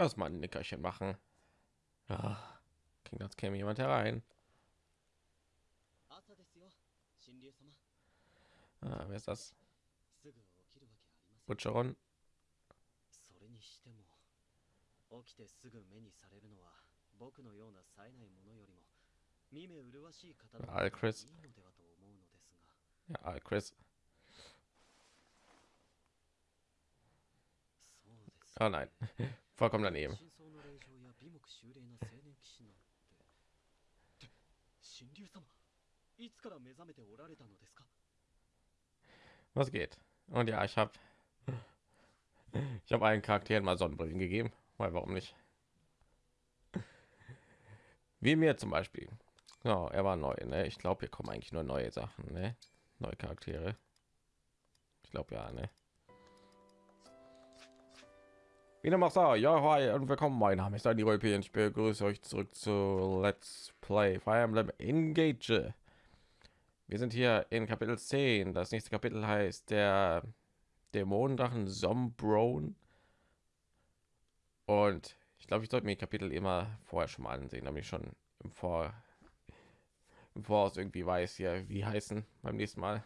erstmal ein Nickerchen machen. Ja, klingt, als käme jemand herein. Ah, wer ist das? Butcheron. Ja, Al Chris. Ja, Al Chris. Oh nein. vollkommen daneben. Was geht? Und ja, ich habe ich habe allen Charakteren mal Sonnenbrillen gegeben, weil warum nicht? Wie mir zum Beispiel. Ja, er war neu. Ne? Ich glaube, hier kommen eigentlich nur neue Sachen, ne? neue Charaktere. Ich glaube ja, ne? Wieder macht ja, hi und willkommen. Mein Name ist Andy Rolpe und ich begrüße euch zurück zu Let's Play Fire Emblem Engage. Wir sind hier in Kapitel 10. Das nächste Kapitel heißt der Dämonendrachen Sombron. Und ich glaube, ich sollte mir die Kapitel immer vorher schon mal ansehen, damit ich schon im Vor im Voraus irgendwie weiß hier, wie heißen beim nächsten Mal.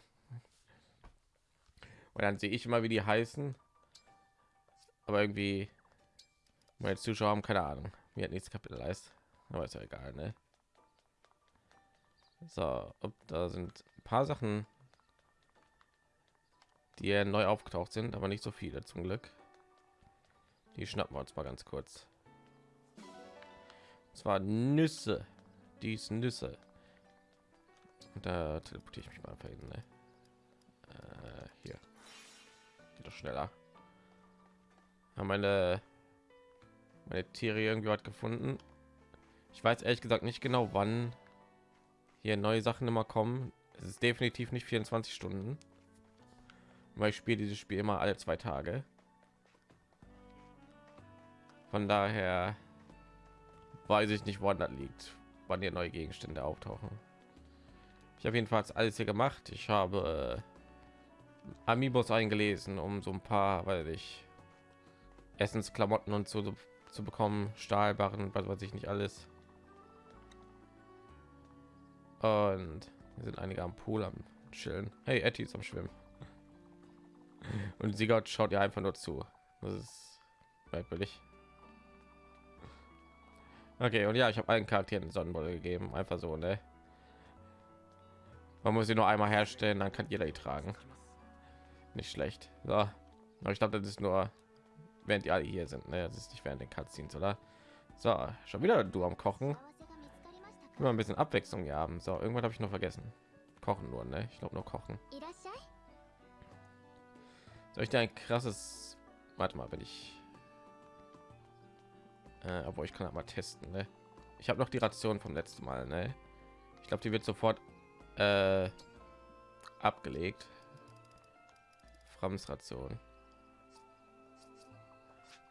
Und dann sehe ich immer, wie die heißen. Aber irgendwie meine Zuschauer haben keine Ahnung, wie hat nächstes Kapitel heißt. Aber ist ja egal, ne? So, ob da sind ein paar Sachen, die neu aufgetaucht sind, aber nicht so viele zum Glück. Die schnappen wir uns mal ganz kurz. Und zwar Nüsse. Dies Nüsse. Und da teleportiere ich mich mal hin. Ne? Äh, hier. Geht doch schneller. Haben meine meine Tiere irgendwie was gefunden. Ich weiß ehrlich gesagt nicht genau, wann hier neue Sachen immer kommen. Es ist definitiv nicht 24 Stunden, weil ich spiele dieses Spiel immer alle zwei Tage. Von daher weiß ich nicht, woran das liegt, wann hier neue Gegenstände auftauchen. Ich habe jedenfalls alles hier gemacht. Ich habe äh, Amiibos eingelesen, um so ein paar, weil ich Essensklamotten und so zu bekommen, Stahlbarren, was weiß ich nicht alles. Und hier sind einige am Pool am Chillen. Hey, Etty ist am Schwimmen. Und Sigurd schaut ja einfach nur zu. Das ist merkwürdig. Okay, und ja, ich habe allen Charakteren Sonnenbrille gegeben, einfach so, ne? Man muss sie nur einmal herstellen, dann kann jeder die tragen. Nicht schlecht. So. Aber ich glaube, das ist nur, während die alle hier sind. Ne? Das ist nicht während den Cutscenes, oder? So, schon wieder du am Kochen. Immer ein bisschen Abwechslung hier haben. So, irgendwann habe ich noch vergessen. Kochen nur, ne? Ich glaube nur kochen. Soll ich dir ein krasses... Warte mal, wenn ich... Äh, obwohl ich kann aber testen, ne? Ich habe noch die Ration vom letzten Mal, ne? Ich glaube, die wird sofort äh, abgelegt. Frams Ration.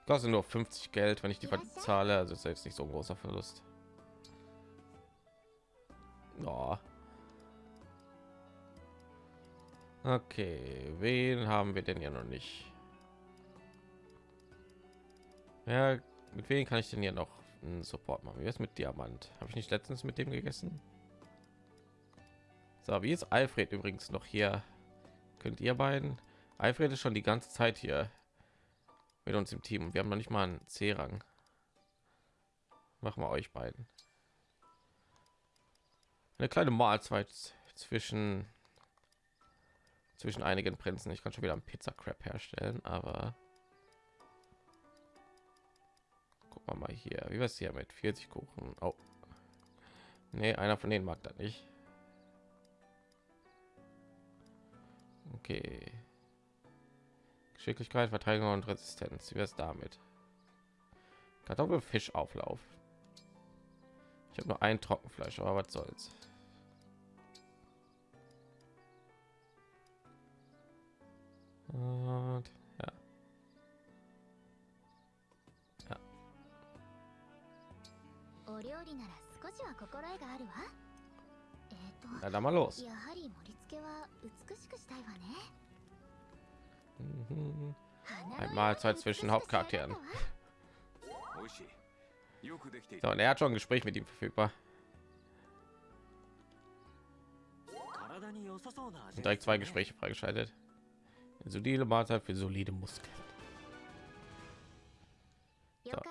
Kostet nur 50 Geld, wenn ich die zahle. Also ist jetzt nicht so ein großer Verlust. Oh. Okay, wen haben wir denn ja noch nicht? Ja, mit wem kann ich denn hier noch einen Support machen? Wie ist mit Diamant? Habe ich nicht letztens mit dem gegessen? So, wie ist Alfred übrigens noch hier? Könnt ihr beiden? Alfred ist schon die ganze Zeit hier mit uns im Team wir haben noch nicht mal einen C-Rang. Machen wir euch beiden. Eine kleine Mahlzeit zwischen zwischen einigen Prinzen. Ich kann schon wieder einen Pizza Crab herstellen, aber guck mal hier, wie was hier mit 40 Kuchen. Oh. Nee, einer von denen mag das nicht. Okay. Geschicklichkeit, Verteidigung und Resistenz. Wie es damit? Kartoffelfischauflauf. Ich habe nur ein Trockenfleisch, aber was soll's. Und, ja. Ja. Na, dann mal los. Mhm. Ein Mahlzeit zwischen Hauptcharakteren. So, und er hat schon ein Gespräch mit ihm verfügbar. Und direkt zwei Gespräche freigeschaltet. Eine solide Mahlzeit für solide Muskeln. So.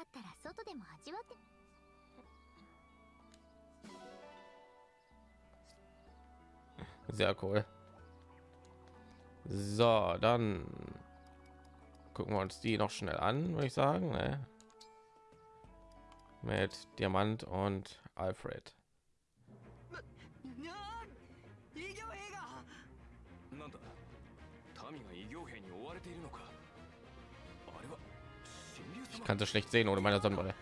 Sehr cool. So, dann gucken wir uns die noch schnell an, würde ich sagen. Ne? Mit Diamant und Alfred. Ich kann das schlecht sehen ohne meine Sonnenbrille.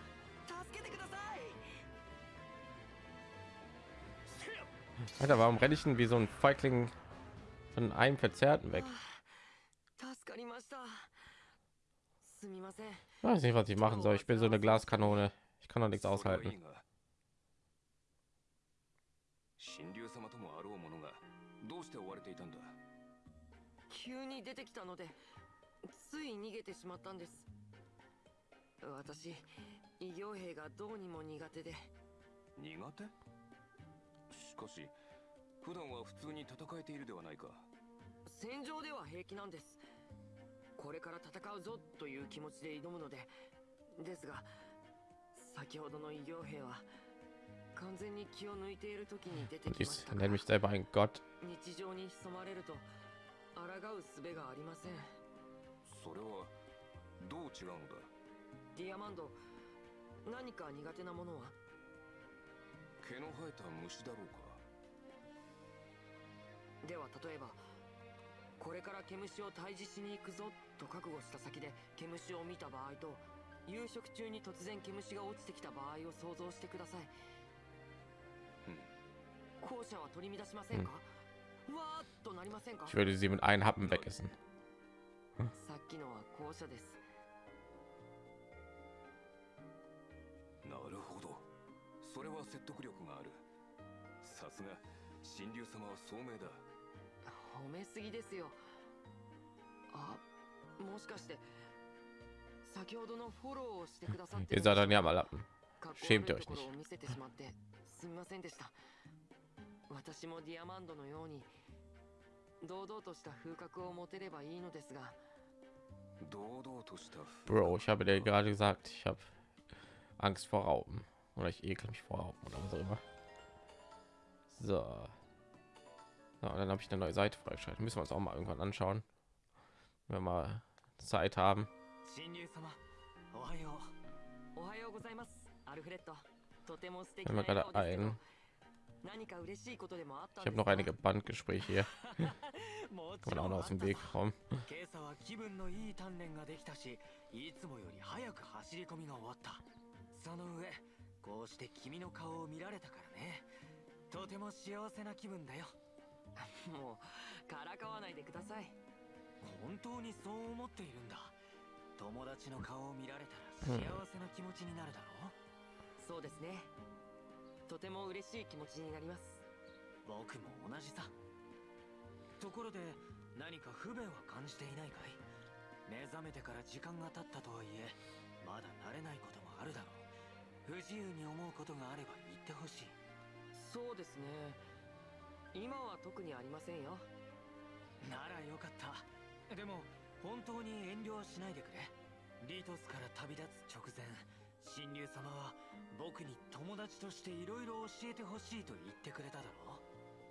Alter, warum renne ich denn wie so ein Feigling von einem Verzerrten weg? 助かりましたすみません Ich weiß nicht, was ich machen soll. Ich bin so eine Glaskanone. Ich kann doch nichts それはい aushalten. いが神竜様ともあろうものがどうして追われていたんだ急に出てきたのでつい逃げてしまったんです私異形兵がどうにも苦手で苦手しかし 普段は普通に戦えているではないか。戦場では平気なんです。これから戦うぞという気持ちで挑むので。ですが先ほどの異形兵は完全に気を抜いている時に出てきましたか nenne ら mich selber ein Gott. 日常に潜まれると抗う術がありません。それはどう違うのだ？ディアマンド何か苦手なものは？毛の生えた虫だろうか？では例えばこれから毛虫を退治しに行くぞと覚悟した先で毛虫を見た場合と夕食中に突然毛虫が落ちてきた場合を想像してください。うん。後者は取り乱しませんか、わーっとなりませんか？Ich würde sie mit einem Happen wegessen. さっきのは後者です。なるほど。それは説得力がある。さすが神竜様は聡明だ褒めすぎですよあもしかして先ほどのフォローをしてくださって Ihr seid dann ja mal Lappen. かっこ悪い Schämt euch ところ nicht. を見せてしまってすみませんでした私もディアマンドのように堂々とした風格を持てればいいのですが堂々とした Bro, ich habe dir gerade gesagt, ich habe Angst vor Raupen. Oder ich ekel mich vor Raupen oder was auch immer. So. Ja, und dann habe ich eine neue Seite freigeschaltet. Müssen wir uns auch mal irgendwann anschauen. Wenn wir mal Zeit haben. 神竜様おはよおはようございますアルフレッドとても素敵 Wenn な wir 笑 gerade 顔ですけど ein. 何か嬉しいことでもあった Ich ん habe です noch einige Bandgespräche hier. うも Kann man auch noch aus dem Weg kommen. 今朝は気分のいい鍛錬ができたしいつもより早く走り込みが終わったその上こうして君の顔を見られたからねとても幸せな気分だよ もうからかわないでください。本当にそう思っているんだ。友達の顔を見られたら幸せな気持ちになるだろう、そうですね。とても嬉しい気持ちになります。僕も同じさ。ところで何か不便は感じていないかい？目覚めてから時間が経ったとはいえまだ慣れないこともあるだろう。不自由に思うことがあれば言ってほしい。そうですね今は特にありませんよ。ならよかった。でも本当に遠慮はしないでくれ。リトスから旅立つ直前神竜様は僕に友達としていろいろ教えてほしいと言ってくれただろう。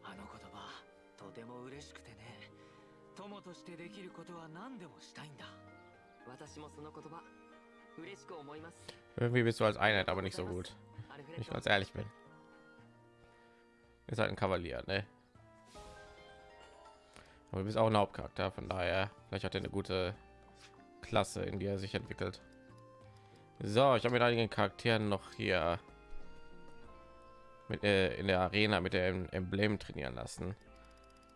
あの言葉とても嬉しくてね。友としてできることは何でもしたいんだ。私もその言葉嬉しく思います。Irgendwie bist du als Einheit aber nicht so gut. ich ド ganz ehrlich bin. Ist halt ein Kavalier, ne? Aber du bist auch ein Hauptcharakter, von daher vielleicht hat er eine gute Klasse, in die er sich entwickelt. So, ich habe mit einigen Charakteren noch hier mit, äh, in der Arena mit dem Emblem trainieren lassen,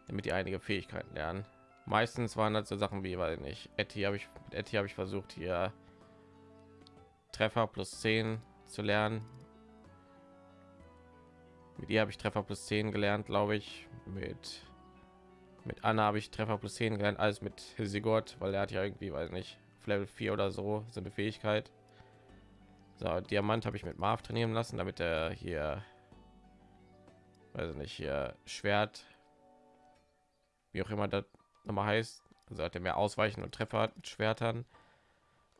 damit die einige Fähigkeiten lernen. Meistens waren das so Sachen wie, weil nicht, Etty habe ich Etty habe ich versucht hier Treffer plus 10 zu lernen. Mit ihr habe ich Treffer plus 10 gelernt, glaube ich. Mit mit Anna habe ich Treffer plus 10 gelernt, alles mit Sigurd, weil er hat ja irgendwie, weiß nicht, Level 4 oder so so eine Fähigkeit. So, Diamant habe ich mit Marv trainieren lassen, damit er hier, weiß ich nicht, hier Schwert, wie auch immer das nochmal heißt, also hat er mehr Ausweichen und Treffer hat mit Schwertern.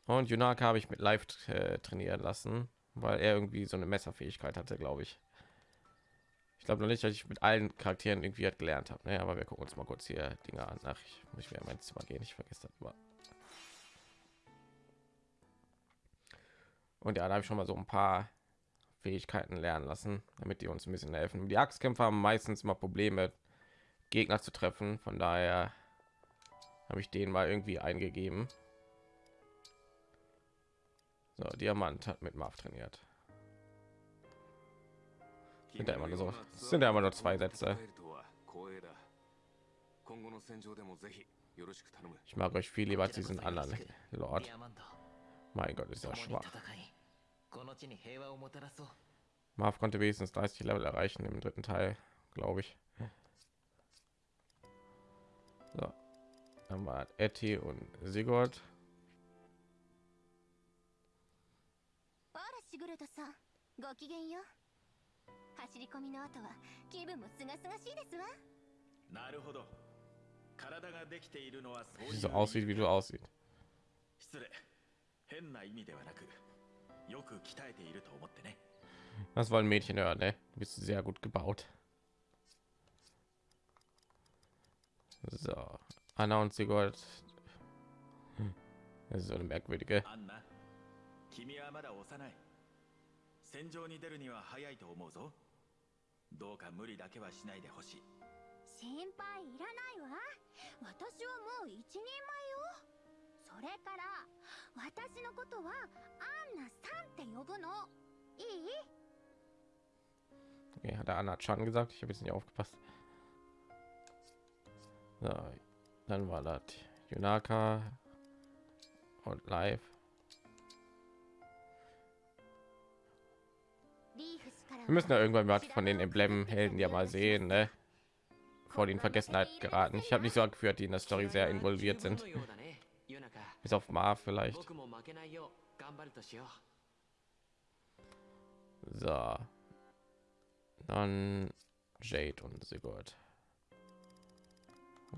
Und Junaka habe ich mit Live äh, trainieren lassen, weil er irgendwie so eine Messerfähigkeit hatte, glaube ich. Ich glaube noch nicht, dass ich mit allen Charakteren irgendwie halt gelernt habe. Ne? Aber wir gucken uns mal kurz hier Dinge an. Nach ich muss mir mein Zimmer gehen. Ich vergesse das immer. Und ja, da habe ich schon mal so ein paar Fähigkeiten lernen lassen, damit die uns ein bisschen helfen. Die Axtkämpfer haben meistens immer Probleme, Gegner zu treffen. Von daher habe ich den mal irgendwie eingegeben. So, Diamant hat mit Marv trainiert Sind ja immer nur so, es sind ja immer nur zwei Sätze. Ich mag euch viel lieber als diesen anderen Lord. ディアマンド Mein Gott, ist 共 ja に schwach. 戦いこの地に平和をもたらそう Marv konnte wenigstens 30 Level erreichen im dritten Teil, glaube ich. So. Dann war Etty und Sigurd. あらシグルトさんごきげんよ 走り込みの後は気分もすがすがしいですわなるほど体ができているのはそういう aussieht, wie du aussieht. 失礼変な意味ではなくよく鍛えていると思ってね Das wollen Mädchen hören, ne? Du bist sehr gut gebaut. So. Anna und Sigurd. Hm. Das ist so eine merkwürdige. アンナ君はまだ幼い戦場に出るには早いと思うぞどうか無理だけはしないでほしい心配いらないわ私はもう一人前よそれから私のことはアンナさんって呼ぶのいい Okay, hat der Anna schon gesagt. Ich habe jetzt nicht aufgepasst. So, dann war das Junaka und live. Wir müssen ja irgendwann mal von den Emblemen-Helden ja mal sehen, ne? Vor den Vergessenheit geraten. Ich habe nicht so geführt, die in der Story sehr involviert sind. Bis auf Mar vielleicht. So. Dann Jade und Sigurd.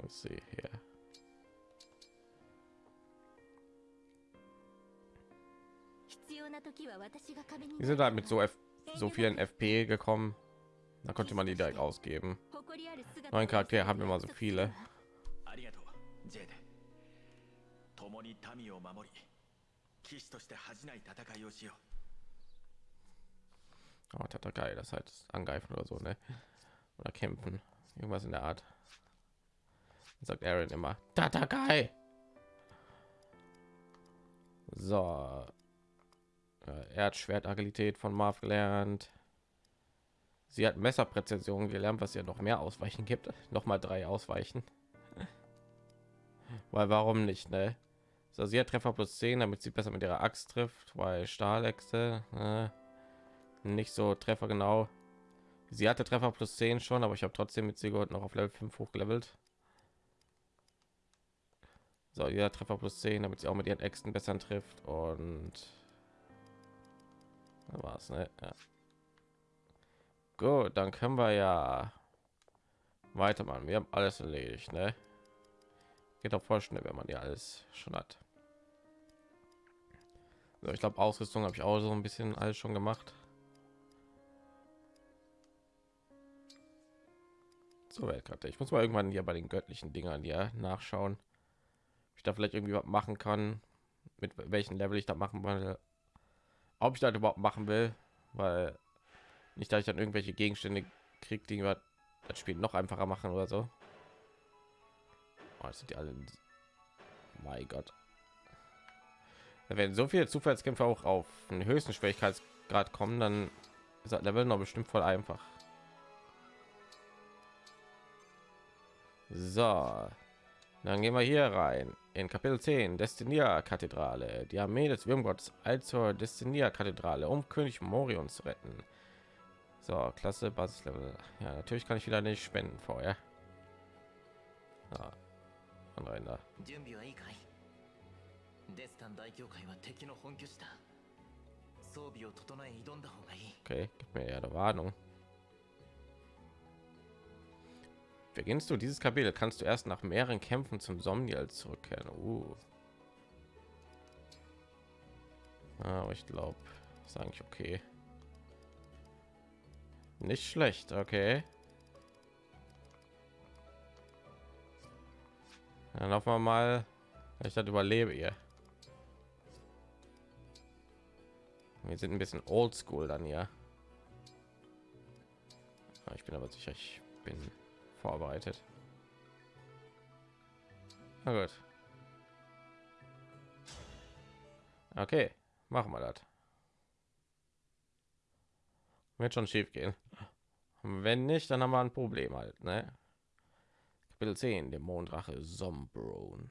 Let's see here. Die sind halt mit so F so vielen FP gekommen. Da konnte man die direkt ausgeben. Neuen Charaktere haben immer so viele. ありがとうジェイデ共に民を守り騎士として恥じない戦いをしよ Oh, Tatakai, das heißt angreifen oder so, ne? Oder kämpfen. Irgendwas in der Art. Sagt Aaron immer. Tatakai! So. äh, Er hat Schwertagilität von Marv gelernt. Sie hat Messerpräzision gelernt, was ja noch mehr Ausweichen gibt. Noch mal drei Ausweichen. Weil warum nicht, ne? So, sie hat Treffer plus 10, damit sie besser mit ihrer Axt trifft, weil Stahlechse äh, nicht so Treffer genau. Sie hatte Treffer plus 10 schon, aber ich habe trotzdem mit Sigurd noch auf Level 5 hochgelevelt. So, ja, Treffer plus 10, damit sie auch mit ihren Äxten besser trifft und da war's, ne? Ja. Gut, dann können wir ja weitermachen. Wir haben alles erledigt, ne? Geht auch voll schnell, wenn man ja alles schon hat. So, ich glaube, Ausrüstung habe ich auch so ein bisschen alles schon gemacht. So, Weltkarte. Ich muss mal irgendwann hier bei den göttlichen Dingern ja nachschauen. Ich da vielleicht irgendwie was machen kann, mit welchen Level ich da machen will. Ob ich das überhaupt machen will, weil nicht, dass ich dann irgendwelche Gegenstände kriege, die mir das Spiel noch einfacher machen oder so. Oh, sind die alle. Mein Gott. Werden so viele Zufallskämpfe auch auf den höchsten Schwierigkeitsgrad kommen, dann ist das Level noch bestimmt voll einfach. So, dann gehen wir hier rein in Kapitel 10, Destinia Kathedrale. Die Armee des Würmgotts eilt zur Destinia Kathedrale, um König Morion zu retten. So, Klasse Basislevel. Ja, natürlich kann ich wieder nicht spenden vorher. Ja, und rein da. 準備はいいかいデスタン大教会は敵の本拠地だ 装備を整え挑んだ方がいい Okay, gib mir ja eine Warnung. Beginnst du dieses Kapitel, kannst du erst nach mehreren Kämpfen zum Somniel zurückkehren. Uh. Ah, Aber ich glaube, ist eigentlich okay. Nicht schlecht, okay. Dann hoffen wir mal, ich das überlebe hier. Wir sind ein bisschen oldschool dann ja. Ich bin aber sicher, ich bin vorbereitet. Na gut. Okay, machen wir das. Wird schon schief gehen. Wenn nicht, dann haben wir ein Problem halt, ne? Kapitel 10, der Mondrache Sombron.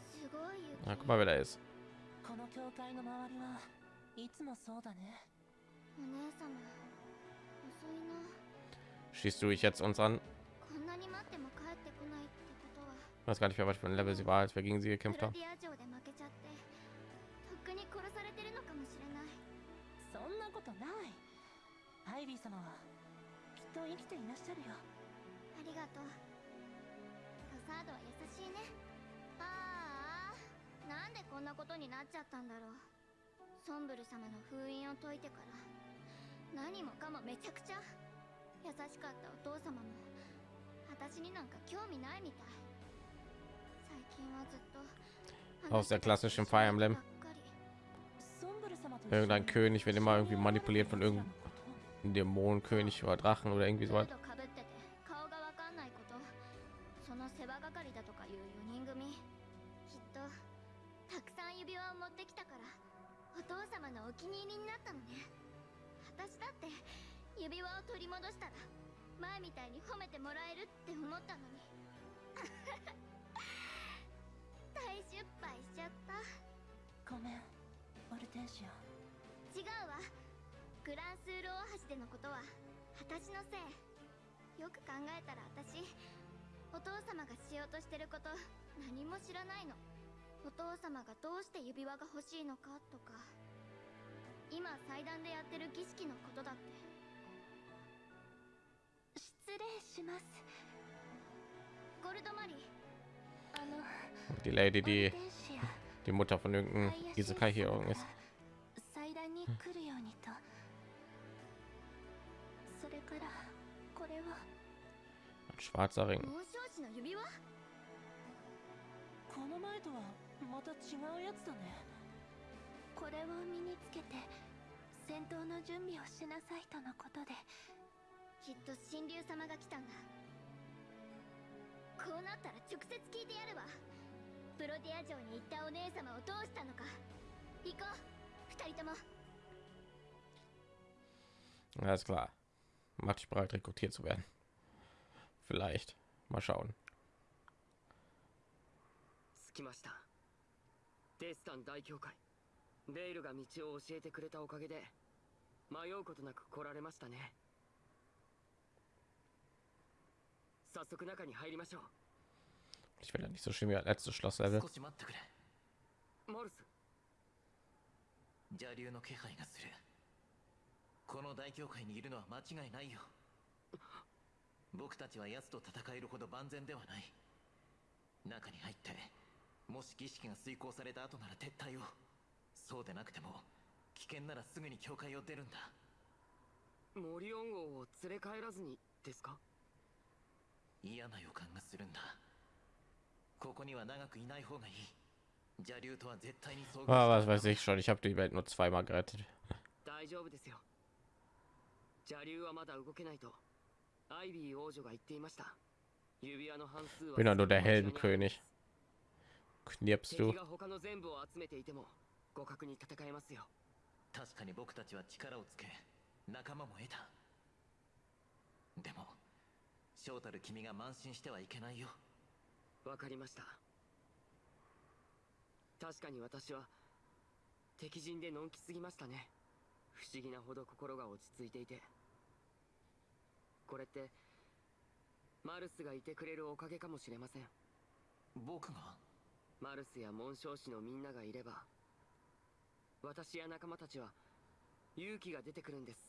すごい雪 Na, guck mal, wer da ist. この教会の周りはいつもそうだねお姉様遅いな Schließt du dich jetzt uns an? Ich weiß gar nicht mehr, was für ein Level sie war, als wir gegen sie gekämpft haben. Sonbul 様の封印を解いてから何もかもめちゃくちゃ優しかったお父様も私になんか興味ないみたい最近はずっと Aus der klassischen Fire Emblem. ばっかりソンブル様と Irgendein König wird immer irgendwie manipuliert von irgendeinem Dämonenkönig oder Drachen oder irgendwie フ so ー irgendeinem Isekai hier ist. 祭壇に来るようにと、それからこれは Ein schwarzer Ring. この前とはまた違うやつだねこれを身につけて戦闘の準備をしなさいとのことできっと神竜様が来たんだこうなったら直接聞いてやるわプロディア城に行ったお姉様をどうしたのか行こう二人とも Alles klar. Mach dich bereit, rekrutiert zu werden. Vielleicht. Mal schauen. 着きましたデスタン大教会ベイルが道を教えてくれたおかげで迷うことなく来られましたね早速中に入りましょ Ich will ja nicht so schlimm wie das letzte Schlosslevel. 少し待ってくれうマルス邪竜の気配がするこの大教会にいるのは間違いないよ僕たちは奴と戦えるほど万全ではない中に入ってもし儀式が遂行された後なら撤退をそうでなくても危険ならすぐに教会を出るんだモリオン王を連れ帰らずにですか嫌な予感がするんだ Ah, し was た weiß ich schon. Ich habe die Welt nur zweimal gerettet. 大丈夫ですよ邪竜はまだ動けないとアイビー王女が言っていました指輪の半数は Bin ja nur der Heldenkönig. Knirpst 敵 du? が他の全部を集めていても互角に戦えますよ確かに僕たちは力をつけ仲間も得たでも正たる君が慢心してはいけないよわかりました。確かに私は敵陣でのんきすぎましたね。不思議なほど心が落ち着いていて。これってマルスがいてくれるおかげかもしれません。僕が？マルスや紋章師のみんながいれば私や仲間たちは勇気が出てくるんです。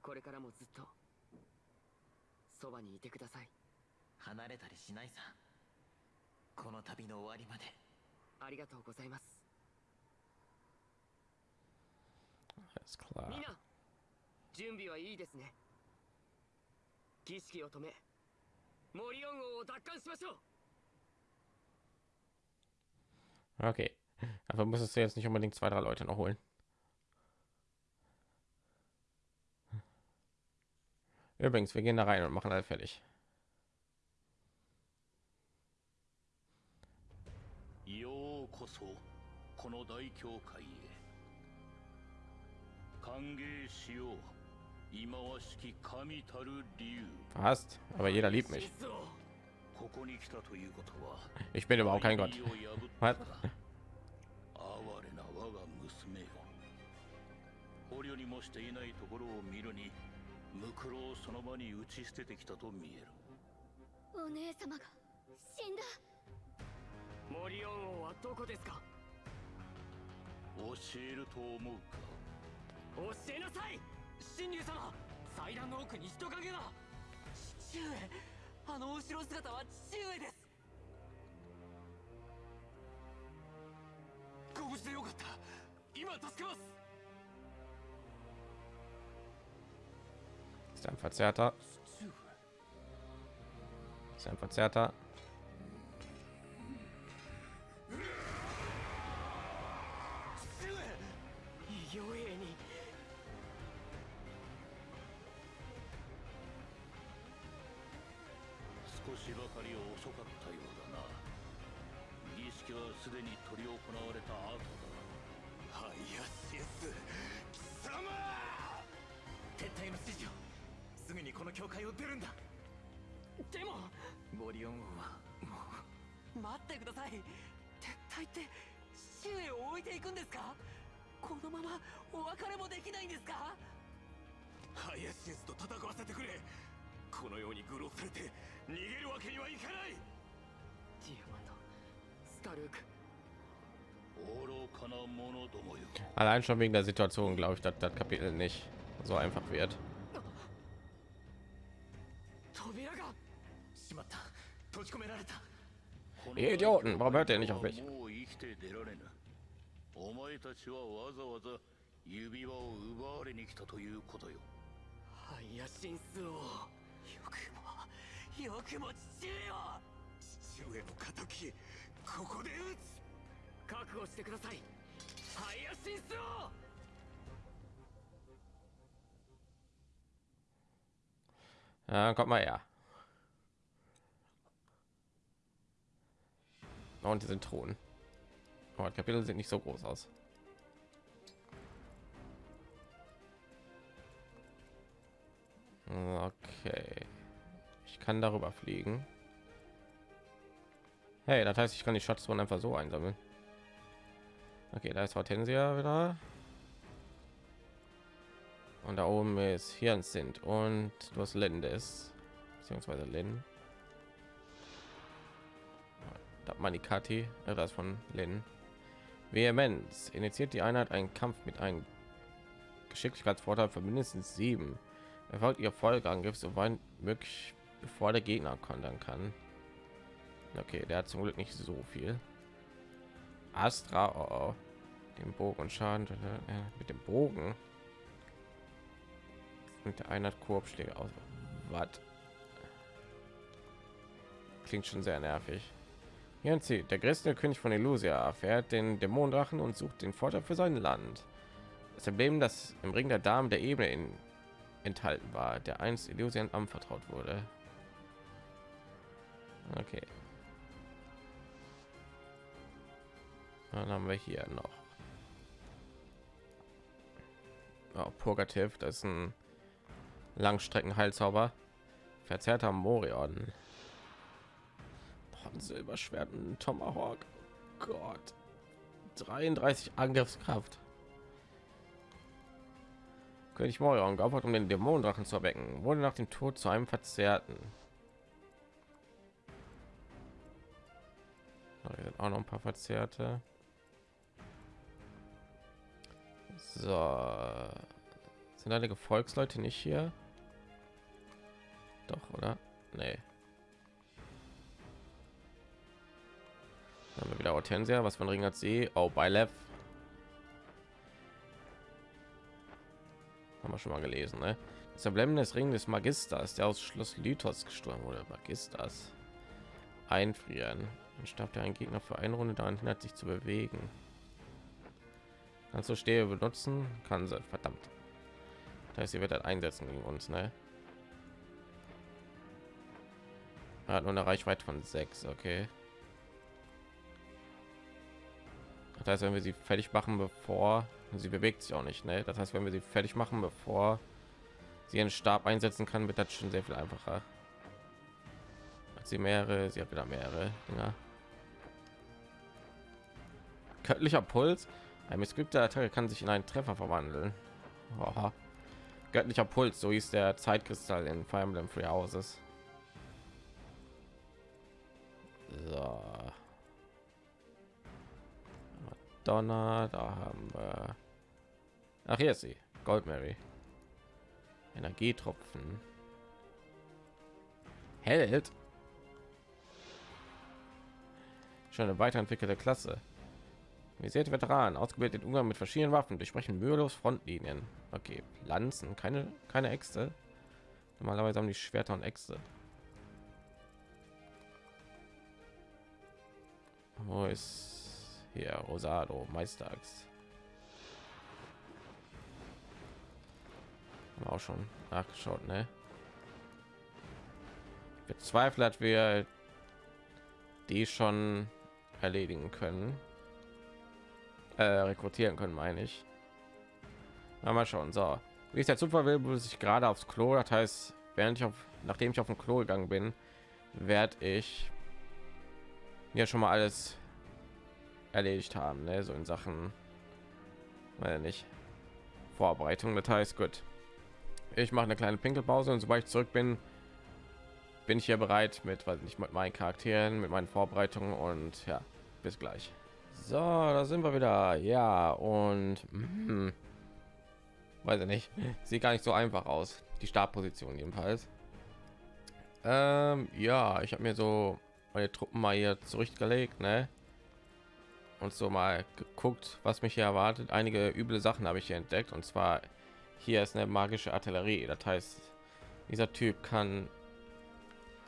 これからもずっとそばにいてください。離れたりしないさこの旅の終わりまでありがとうございます Alles klar. みんな準備はいいですね儀式を止めモリオン王を奪還しましょう Okay. Aber müsstest du jetzt nicht unbedingt zwei, drei Leute noch holen. Übrigens, wir gehen da rein und machen alle fertig. この大教会へ歓迎しよう忌まわしき神たる理由 Fast, aber jeder liebt mich. 実をここに来たということは Ich bin überhaupt kein Gott. Was? たのだ哀れな我が娘よ捕虜にもしていないところを見るにムクロをその場に打ち捨ててきたと見えるお姉様が死んだモリオン王はどこですか？教えると思うか？教えなさい！神竜様！祭壇の奥に人影が！父上！あの後ろ姿は父上です！ご無事でよかった！今助けます！Ist ein Verzerrter. Ist ein Verzerrter. しばかり遅かったようだな。儀式はすでに執り行われた後だハイヤシス貴様!撤退の指示を。すぐにこの教会を出るんだ。でもモリオン王はも待ってください。撤退って父上を置いていくんですか？このままお別れもできないんですか？ハイヤシスと戦わせてくれこのように愚弄されて逃げるわけにはいかないディアマンドスタルーク愚かな者どもよ Allein schon wegen der Situation glaube ich, dass das Kapitel nicht so einfach wird. 扉がしまった閉じ込められたこの Ihr Idioten, warum hört ihr nicht auf mich? もう生きて出られぬお前たちはわざわざ指輪を奪われに来たということよハイヤシンス王 よくもよくも父上を父上の敵ここで撃つ覚悟してくださいハイヤシンス王 Ja, kommt mal her. Und die sind Thron. Oh, die Kapitel sieht nicht so groß aus. Okay. Ich kann darüber fliegen. Hey, das heißt, ich kann die Schatztruhen einfach so einsammeln. Okay, da ist Hortensia wieder. Und da oben ist hier sind und du hast Lindes beziehungsweise Lin. Das Manikati, äh, das von Lin. Vehemenz initiiert die Einheit einen Kampf mit einem Geschicklichkeitsvorteil von mindestens sieben. Erfolgt ihr Folgeangriff so weit möglich, bevor der Gegner kontern kann. Okay, der hat zum Glück nicht so viel. Astra, oh, oh. den Bogen und Schaden mit dem Bogen mit der Einheit Korbschläge aus. Was? Klingt schon sehr nervig. Zieht der größte König von Illusia erfährt den Dämonendrachen und sucht den Vorteil für sein Land. Das Emblem, das im Ring der Damen der Ebene in, enthalten war, der einst Illusion anvertraut wurde. Okay. Dann haben wir hier noch oh, Purgativ, das ist ein Langstreckenheilzauber. Verzerrter Morion. Boah, Silberschwert und Tomahawk. Gott. 33 Angriffskraft. König Morion geopfert, um den Dämonendrachen zu erwecken, wurde nach dem Tod zu einem Verzerrten. Hier sind auch noch ein paar Verzerrte. So. Sind einige Volksleute nicht hier? Doch, oder? Nee. Dann haben wir wieder Hortensia, was von Ring hat sie? Oh, bei Lev. Haben wir schon mal gelesen, ne? Das Emblem des Ring des Magisters, der aus Schloss Lythos gestorben wurde. Magisters. Einfrieren. Dann starb der ein Gegner für eine Runde daran hindert sich zu bewegen. Du Stehe benutzen? Kann sie, verdammt. Das heißt, sie wird halt einsetzen gegen uns, ne? Er hat nur eine Reichweite von 6, okay. Das heißt, wenn wir sie fertig machen, bevor sie bewegt sich auch nicht, ne? Das heißt, wenn wir sie fertig machen, bevor sie einen Stab einsetzen kann, wird das schon sehr viel einfacher. Hat sie mehrere, sie hat wieder mehrere Dinger. Göttlicher Puls. Ein missglückter Attacke kann sich in einen Treffer verwandeln. Oha. Göttlicher Puls, so hieß der Zeitkristall in Fire Emblem Free Houses. So. Madonna, da haben wir. Ach, hier ist sie. Gold Mary. Energietropfen. Held. Schon eine weiterentwickelte Klasse. Wir seht Veteran, ausgebildet Umgang mit verschiedenen Waffen, durchbrechen mühelos Frontlinien. Okay, Lanzen, keine keine Äxte. Normalerweise haben die Schwerter und Äxte. Wo ist hier Rosado wir auch schon nachgeschaut, ne? Bezweifelt, wir die schon erledigen können äh, rekrutieren können, meine ich. Na, mal schauen. So, wie ist der Zufall will, muss ich gerade aufs Klo. Das heißt, während ich auf, nachdem ich auf dem Klo gegangen bin, werde ich ja schon mal alles erledigt haben, ne? so in Sachen, weil nicht Vorbereitung. Das heißt, gut. Ich mache eine kleine Pinkelpause und sobald ich zurück bin, bin ich hier bereit mit, weil nicht mit meinen Charakteren, mit meinen Vorbereitungen und ja, bis gleich. So, da sind wir wieder. Ja, und hm, weiß ich nicht. Sieht gar nicht so einfach aus. Die Startposition jedenfalls. Ähm, ja, ich habe mir so meine Truppen mal hier zurechtgelegt, ne? Und so mal geguckt, was mich hier erwartet. Einige üble Sachen habe ich hier entdeckt. Und zwar hier ist eine magische Artillerie. Das heißt, dieser Typ kann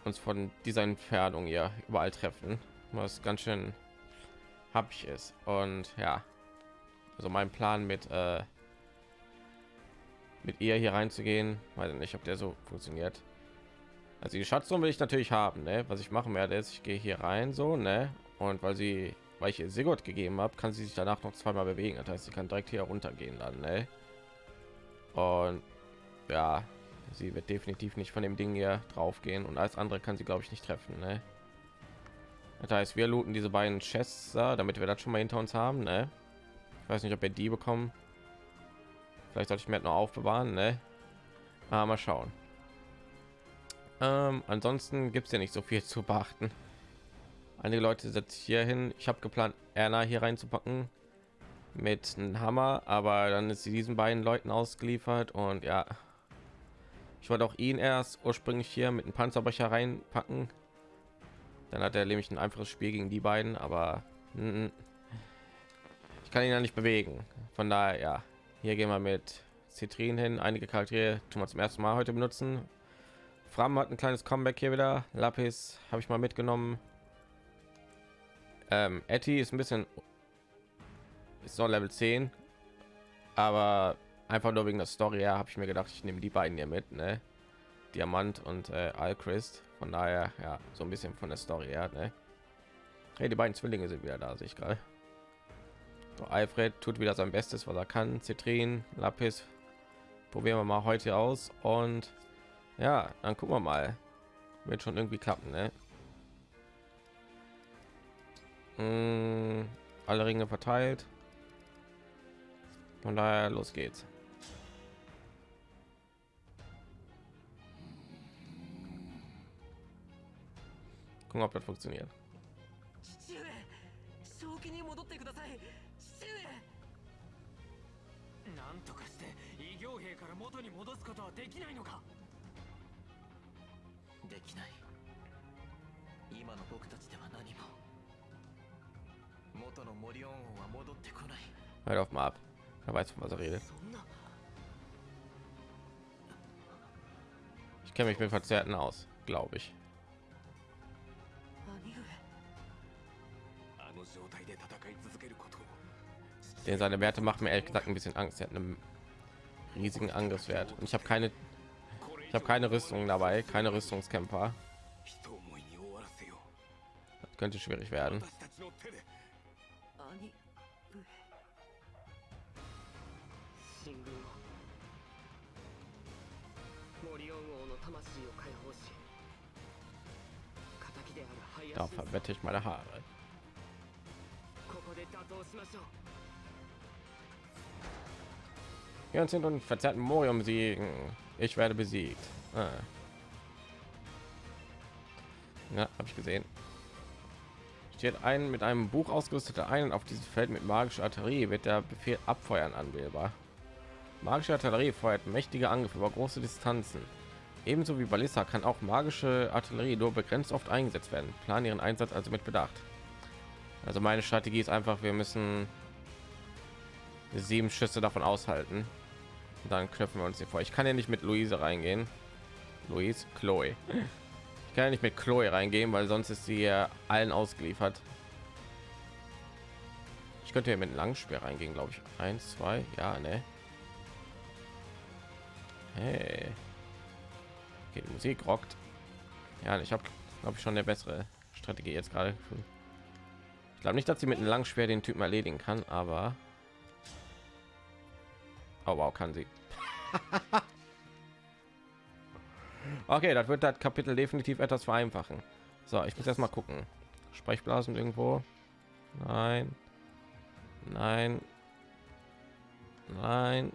uns von dieser Entfernung hier überall treffen. Was ganz schön habe ich es und ja also mein plan mit äh, mit ihr hier reinzugehen weiß nicht ob der so funktioniert also die schatzung will ich natürlich haben ne? was ich machen werde ist ich gehe hier rein so ne und weil sie weil ich ihr Sigurd gegeben habe kann sie sich danach noch zweimal bewegen das heißt sie kann direkt hier runtergehen dann ne? und ja sie wird definitiv nicht von dem ding hier drauf gehen und als andere kann sie glaube ich nicht treffen ne? Das heißt, wir looten diese beiden Chests, damit wir das schon mal hinter uns haben. Ne? Ich weiß nicht, ob wir die bekommen. Vielleicht sollte ich mir noch aufbewahren. Ne? Aber mal schauen. Ähm, ansonsten gibt es ja nicht so viel zu beachten. Einige Leute setzen hier hin. Ich habe geplant, Erna hier reinzupacken mit einem Hammer, aber dann ist sie diesen beiden Leuten ausgeliefert und ja, ich wollte auch ihn erst ursprünglich hier mit einem Panzerbrecher reinpacken, dann hat er nämlich ein einfaches Spiel gegen die beiden, aber mm, ich kann ihn ja nicht bewegen. Von daher, ja, hier gehen wir mit Zitrin hin. Einige Charaktere tun wir zum ersten Mal heute benutzen. Fram hat ein kleines Comeback hier wieder. Lapis habe ich mal mitgenommen. Ähm, Etty ist ein bisschen ist noch Level 10, aber einfach nur wegen der Story ja, habe ich mir gedacht, ich nehme die beiden hier mit, ne? Diamant und äh, Alchrist. Von daher, ja, so ein bisschen von der Story her, ne? Hey, die beiden Zwillinge sind wieder da, sehe ich gerade. So, Alfred tut wieder sein Bestes, was er kann. Zitrin, Lapis, probieren wir mal heute aus und ja, dann gucken wir mal. Wird schon irgendwie klappen, ne? Hm, alle Ringe verteilt. Von daher, los geht's. Gucken, ob das funktioniert. Hört auf mal ab. Er weiß, von was er redet. Ich kenne mich mit Verzerrten aus, glaube ich. Denn seine Werte machen mir ehrlich gesagt ein bisschen Angst. Er hat einen riesigen Angriffswert. Und ich habe keine, ich habe keine Rüstung dabei, keine Rüstungskämpfer. Das könnte schwierig werden. 私たちの手で兄上神軍をモリオン王の魂を解放し敵であるハイア Da シンズ verwette ich meine Haare. ここで打倒しましょう Wir sind und verzerrten Morium besiegen. Ich werde besiegt. Ah. Ja, habe ich gesehen. Steht ein mit einem Buch ausgerüsteter ein auf diesem Feld mit magischer Artillerie wird der Befehl abfeuern anwählbar. Magische Artillerie feuert mächtige Angriffe über große Distanzen. Ebenso wie Ballista kann auch magische Artillerie nur begrenzt oft eingesetzt werden. Plan ihren Einsatz also mit Bedacht. Also meine Strategie ist einfach, wir müssen sieben Schüsse davon aushalten. Dann knöpfen wir uns hier vor. Ich kann ja nicht mit Luise reingehen. Luis, Chloe. Ich kann ja nicht mit Chloe reingehen, weil sonst ist sie ja allen ausgeliefert. Ich könnte ja mit einem Langspeer reingehen, glaube ich. Eins, zwei, ja, ne. Hey. Okay, die Musik rockt. Ja, ich habe, glaube ich, schon eine bessere Strategie jetzt gerade. Ich glaube nicht, dass sie mit einem Langschwer den Typen erledigen kann, aber Oh, wow, kann sie. okay, das wird das Kapitel definitiv etwas vereinfachen. So, ich muss erst mal gucken. Sprechblasen irgendwo? Nein. Nein. Nein.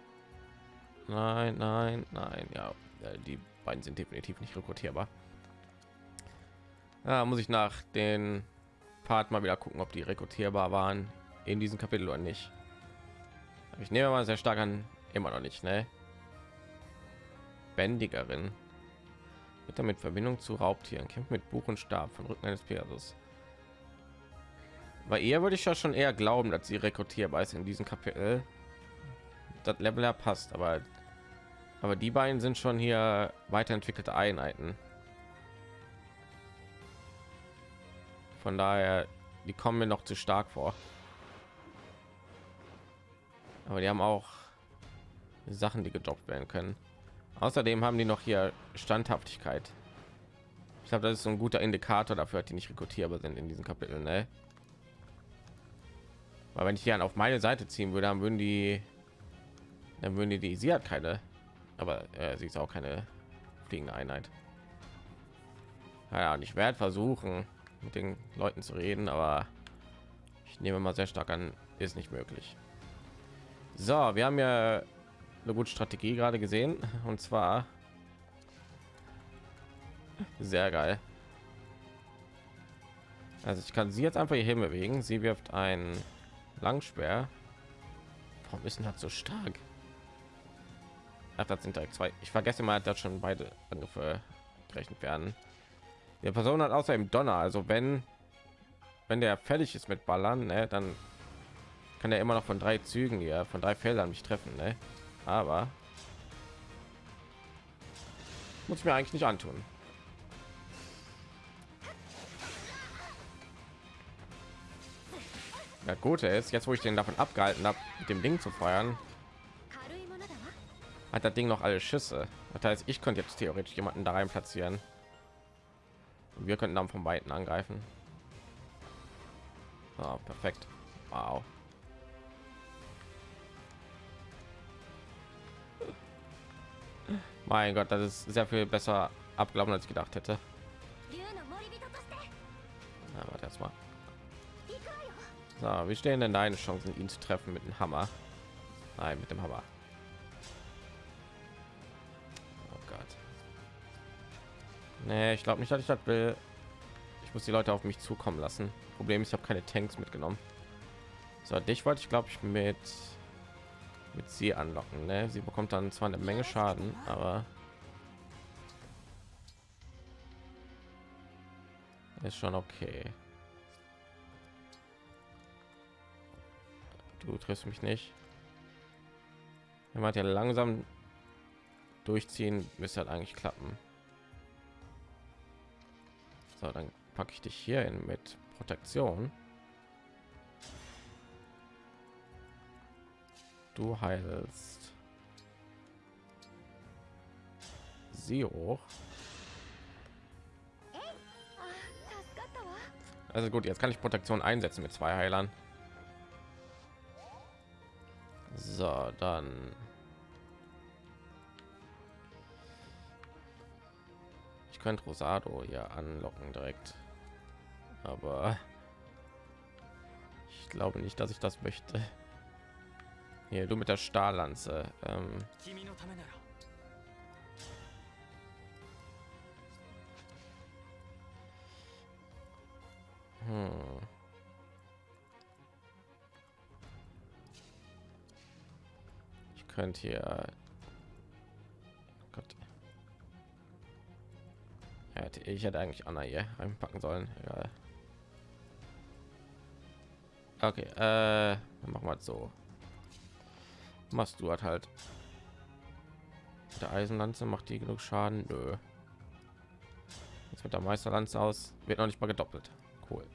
Nein, nein, nein. Ja, äh, die beiden sind definitiv nicht rekrutierbar. Da muss ich nach den Part mal wieder gucken, ob die rekrutierbar waren in diesem Kapitel oder nicht. Ich nehme mal sehr stark an, immer noch nicht, ne? Bändigerin. Wird damit Verbindung zu Raubtieren. Kämpft mit Buch und Stab von Rücken eines Pegasus. Bei ihr würde ich ja schon eher glauben, dass sie rekrutierbar ist in diesem Kapitel. Das Level ja passt, aber aber die beiden sind schon hier weiterentwickelte Einheiten. Von daher, die kommen mir noch zu stark vor. Aber die haben auch Sachen, die gedroppt werden können. Außerdem haben die noch hier Standhaftigkeit. Ich glaube, das ist so ein guter Indikator dafür, dass die nicht rekrutierbar sind in diesem Kapitel. Ne? Weil wenn ich hier auf meine Seite ziehen würde, dann würden die, dann würden die, die sie hat keine, aber äh, sie ist auch keine fliegende Einheit. Ja, und ich werde versuchen, mit den Leuten zu reden, aber ich nehme mal sehr stark an, ist nicht möglich. So, wir haben ja eine gute Strategie gerade gesehen und zwar sehr geil. Also ich kann sie jetzt einfach hier bewegen. Sie wirft ein Langspeer. Warum ist denn das so stark? Ach, das sind direkt zwei. Ich vergesse mal, dass schon beide Angriffe gerechnet werden. Der Person hat außerdem Donner. Also wenn wenn der fertig ist mit Ballern, ne, dann kann er immer noch von drei Zügen hier, von drei Feldern mich treffen. Ne? aber muss ich mir eigentlich nicht antun. Das Gute ist, jetzt wo ich den davon abgehalten habe, mit dem Ding zu feuern, hat das Ding noch alle Schüsse. Das heißt, ich könnte jetzt theoretisch jemanden da rein platzieren. Und wir könnten dann von weiten angreifen. Ah, perfekt. Wow. Mein Gott, das ist sehr viel besser abgelaufen, als ich gedacht hätte. erstmal ja. So, wie stehen denn deine Chancen, ihn zu treffen mit dem Hammer? Nein, mit dem Hammer. Oh Gott. Nee, ich glaube nicht, dass ich das will. Ich muss die Leute auf mich zukommen lassen. Problem ist, ich habe keine Tanks mitgenommen. So, dich wollte ich, glaube ich, mit mit sie anlocken. Ne? Sie bekommt dann zwar eine Menge Schaden, aber ist schon okay. Du triffst mich nicht. Wenn man ja langsam durchziehen, müsste halt eigentlich klappen. So, dann packe ich dich hier in mit Protektion. Du heilst sie hoch. Also gut, jetzt kann ich Protektion einsetzen mit zwei Heilern. So, dann ich könnte Rosado hier anlocken direkt, aber ich glaube nicht, dass ich das möchte. Hier, du mit der Stahllanze. Ähm, hm. Ich könnte hier. Gott. Ja, ich hätte eigentlich Anna hier einpacken sollen. Egal. Okay, äh, machen wir so machst du halt der Eisenlanze macht die genug Schaden? Nö. jetzt mit der Meisterlanze aus. Wird noch nicht mal gedoppelt. Cool.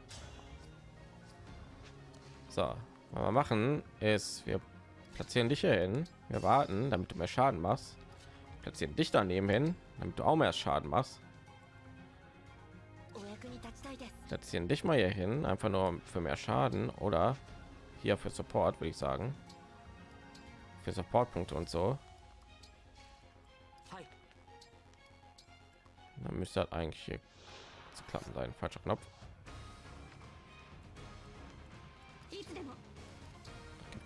So was wir machen ist wir platzieren dich hier hin. Wir warten damit du mehr Schaden machst. Platzieren dich daneben hin damit du auch mehr Schaden machst. Platzieren dich mal hier hin einfach nur für mehr Schaden oder hier für Support würde ich sagen für Supportpunkte und so. Dann müsste halt eigentlich hier zu klappen sein. Falscher Knopf. Gib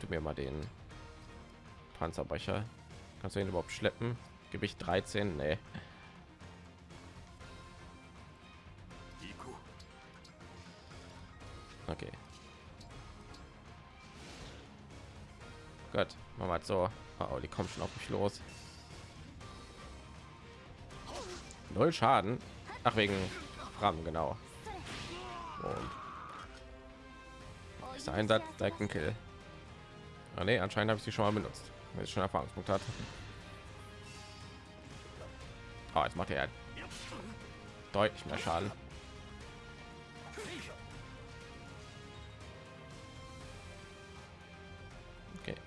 du mir mal den Panzerbrecher. Kannst du ihn überhaupt schleppen? Gewicht 13? Nee. Okay. Gott, machen wir so. Oh, die kommen schon auf mich los. Null Schaden. Ach, wegen Ram, genau. Und ist der Einsatz direkt ein Kill. Ah, nee, anscheinend habe ich sie schon mal benutzt. Wenn ich schon Erfahrungspunkt hat. Oh, jetzt macht er deutlich mehr Schaden.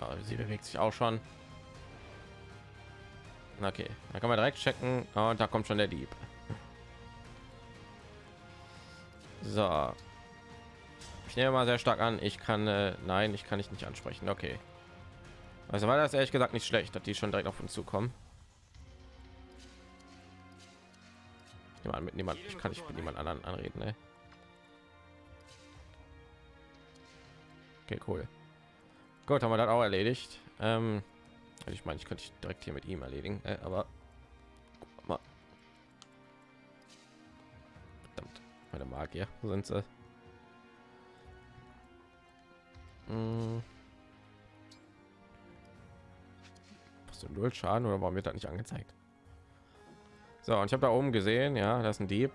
Oh, sie bewegt sich auch schon. Okay, da kann man direkt checken. Oh, und da kommt schon der Dieb. So. Ich nehme mal sehr stark an. Ich kann, äh, nein, ich kann ich nicht ansprechen. Okay. Also war das ehrlich gesagt nicht schlecht, dass die schon direkt auf uns zukommen. Ich mit niemand, ich kann nicht mit niemand anderen anreden. Ne? Okay, cool. Gut, haben wir das auch erledigt. Ähm, also ich meine, ich könnte direkt hier mit ihm erledigen, äh, aber mal. Verdammt, meine Magier sind sie. Hm. Was du null Schaden oder warum wird das nicht angezeigt? So, und ich habe da oben gesehen, ja, das ist ein Dieb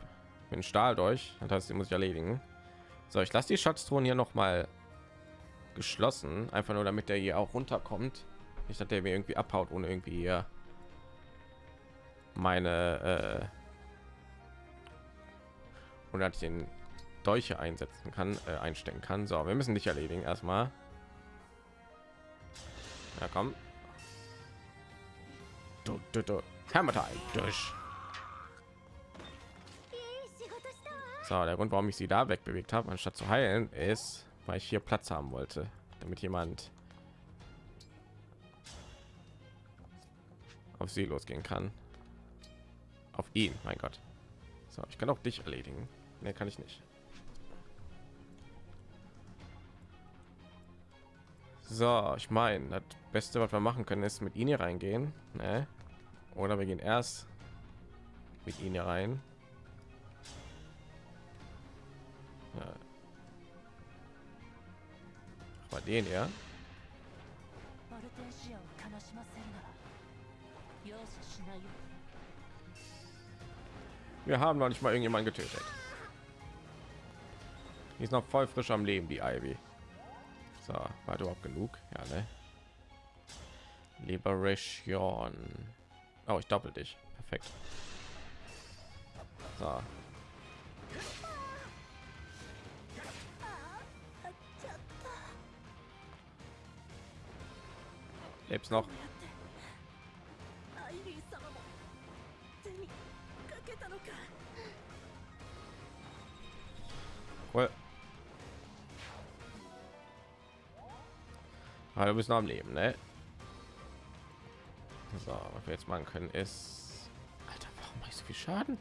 mit Stahl durch. Das heißt, die muss ich erledigen. So, ich lasse die Schatztruhen hier noch mal geschlossen, einfach nur damit der hier auch runterkommt. Nicht, dass der mir irgendwie abhaut, ohne irgendwie hier meine äh, oder ich den Dolche einsetzen kann, äh, einstecken kann. So, wir müssen dich erledigen erstmal. Ja, komm. Du, du, du. Hammer time. Durch. So, der Grund, warum ich sie da wegbewegt habe, anstatt zu heilen, ist, weil ich hier Platz haben wollte, damit jemand auf sie losgehen kann. Auf ihn, mein Gott. So, ich kann auch dich erledigen. Ne, kann ich nicht. So, ich meine, das Beste, was wir machen können, ist mit ihnen hier reingehen, ne? Oder wir gehen erst mit ihnen hier rein. Ja, Mal den ja. Wir haben noch nicht mal irgendjemand getötet. Die ist noch voll frisch am Leben, die Ivy. So, war überhaupt genug? Ja, ne? Liberation. Oh, ich doppel dich. Perfekt. So, Lebst noch. Cool. Aber du bist noch am Leben, ne? So, was wir jetzt machen können ist... Alter, warum mache ich so viel Schaden?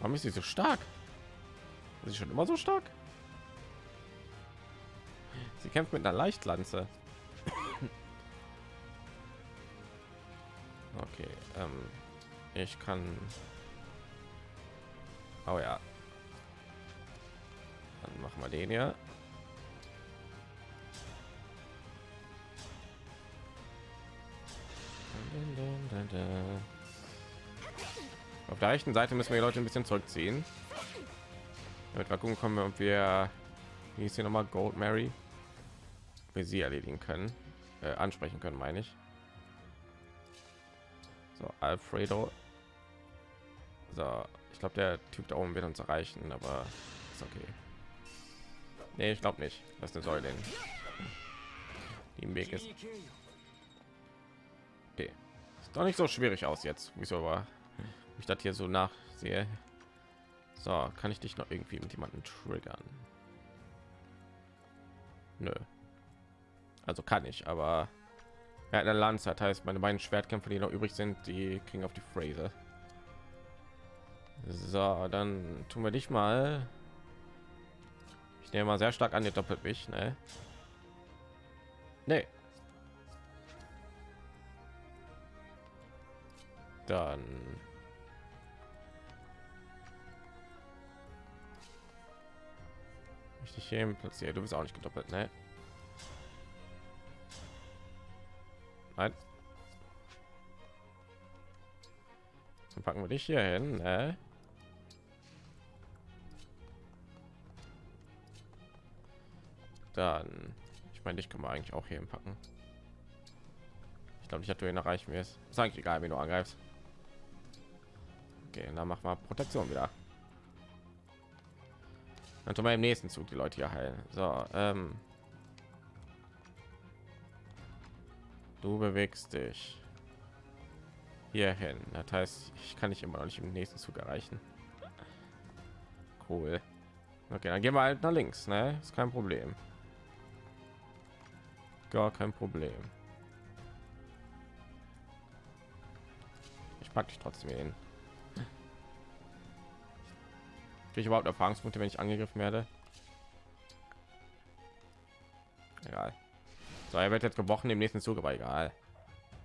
Warum ist sie so stark? Ist sie schon immer so stark? Sie kämpft mit einer Leichtlanze. Okay, ähm, ich kann Oh ja. Dann machen wir den hier. Auf der rechten Seite müssen wir die Leute ein bisschen zurückziehen. Damit wir gucken kommen, ob wir wie ist hier noch mal Gold Mary, sie erledigen können, äh, ansprechen können, meine ich. So, Alfredo. So, ich glaube, der Typ da oben wird uns erreichen, aber ist okay. Nee, ich glaube nicht. Das ist eine Säule, im Weg ist. Okay. Sieht doch nicht so schwierig aus jetzt. Wieso war ich das hier so nachsehe? So, kann ich dich noch irgendwie mit jemanden triggern? Nö. Also kann ich, aber er hat eine Lanze, das heißt, meine beiden Schwertkämpfer, die noch übrig sind, die kriegen auf die Phrase. So, dann tun wir dich mal. Ich nehme mal sehr stark an, ihr doppelt mich, ne? Nee. Dann ich dich hier platziert. Du bist auch nicht gedoppelt, ne? Nein. Dann packen wir dich hier hin, ne? Dann, ich meine, dich können wir eigentlich auch hier packen. Ich glaube, ich hatte ihn erreichen wir es. Ist eigentlich egal, wie du angreifst. Okay, dann machen wir Protektion wieder. Dann tun wir im nächsten Zug die Leute hier heilen. So, ähm, du bewegst dich hier hin. Das heißt, ich kann nicht immer noch nicht im nächsten Zug erreichen. Cool. Okay, dann gehen wir halt nach links, ne? Ist kein Problem. Gar kein Problem. Ich packe dich trotzdem hin. Kriege ich überhaupt Erfahrungspunkte, wenn ich angegriffen werde? So, er wird jetzt gebrochen im nächsten Zug, aber egal.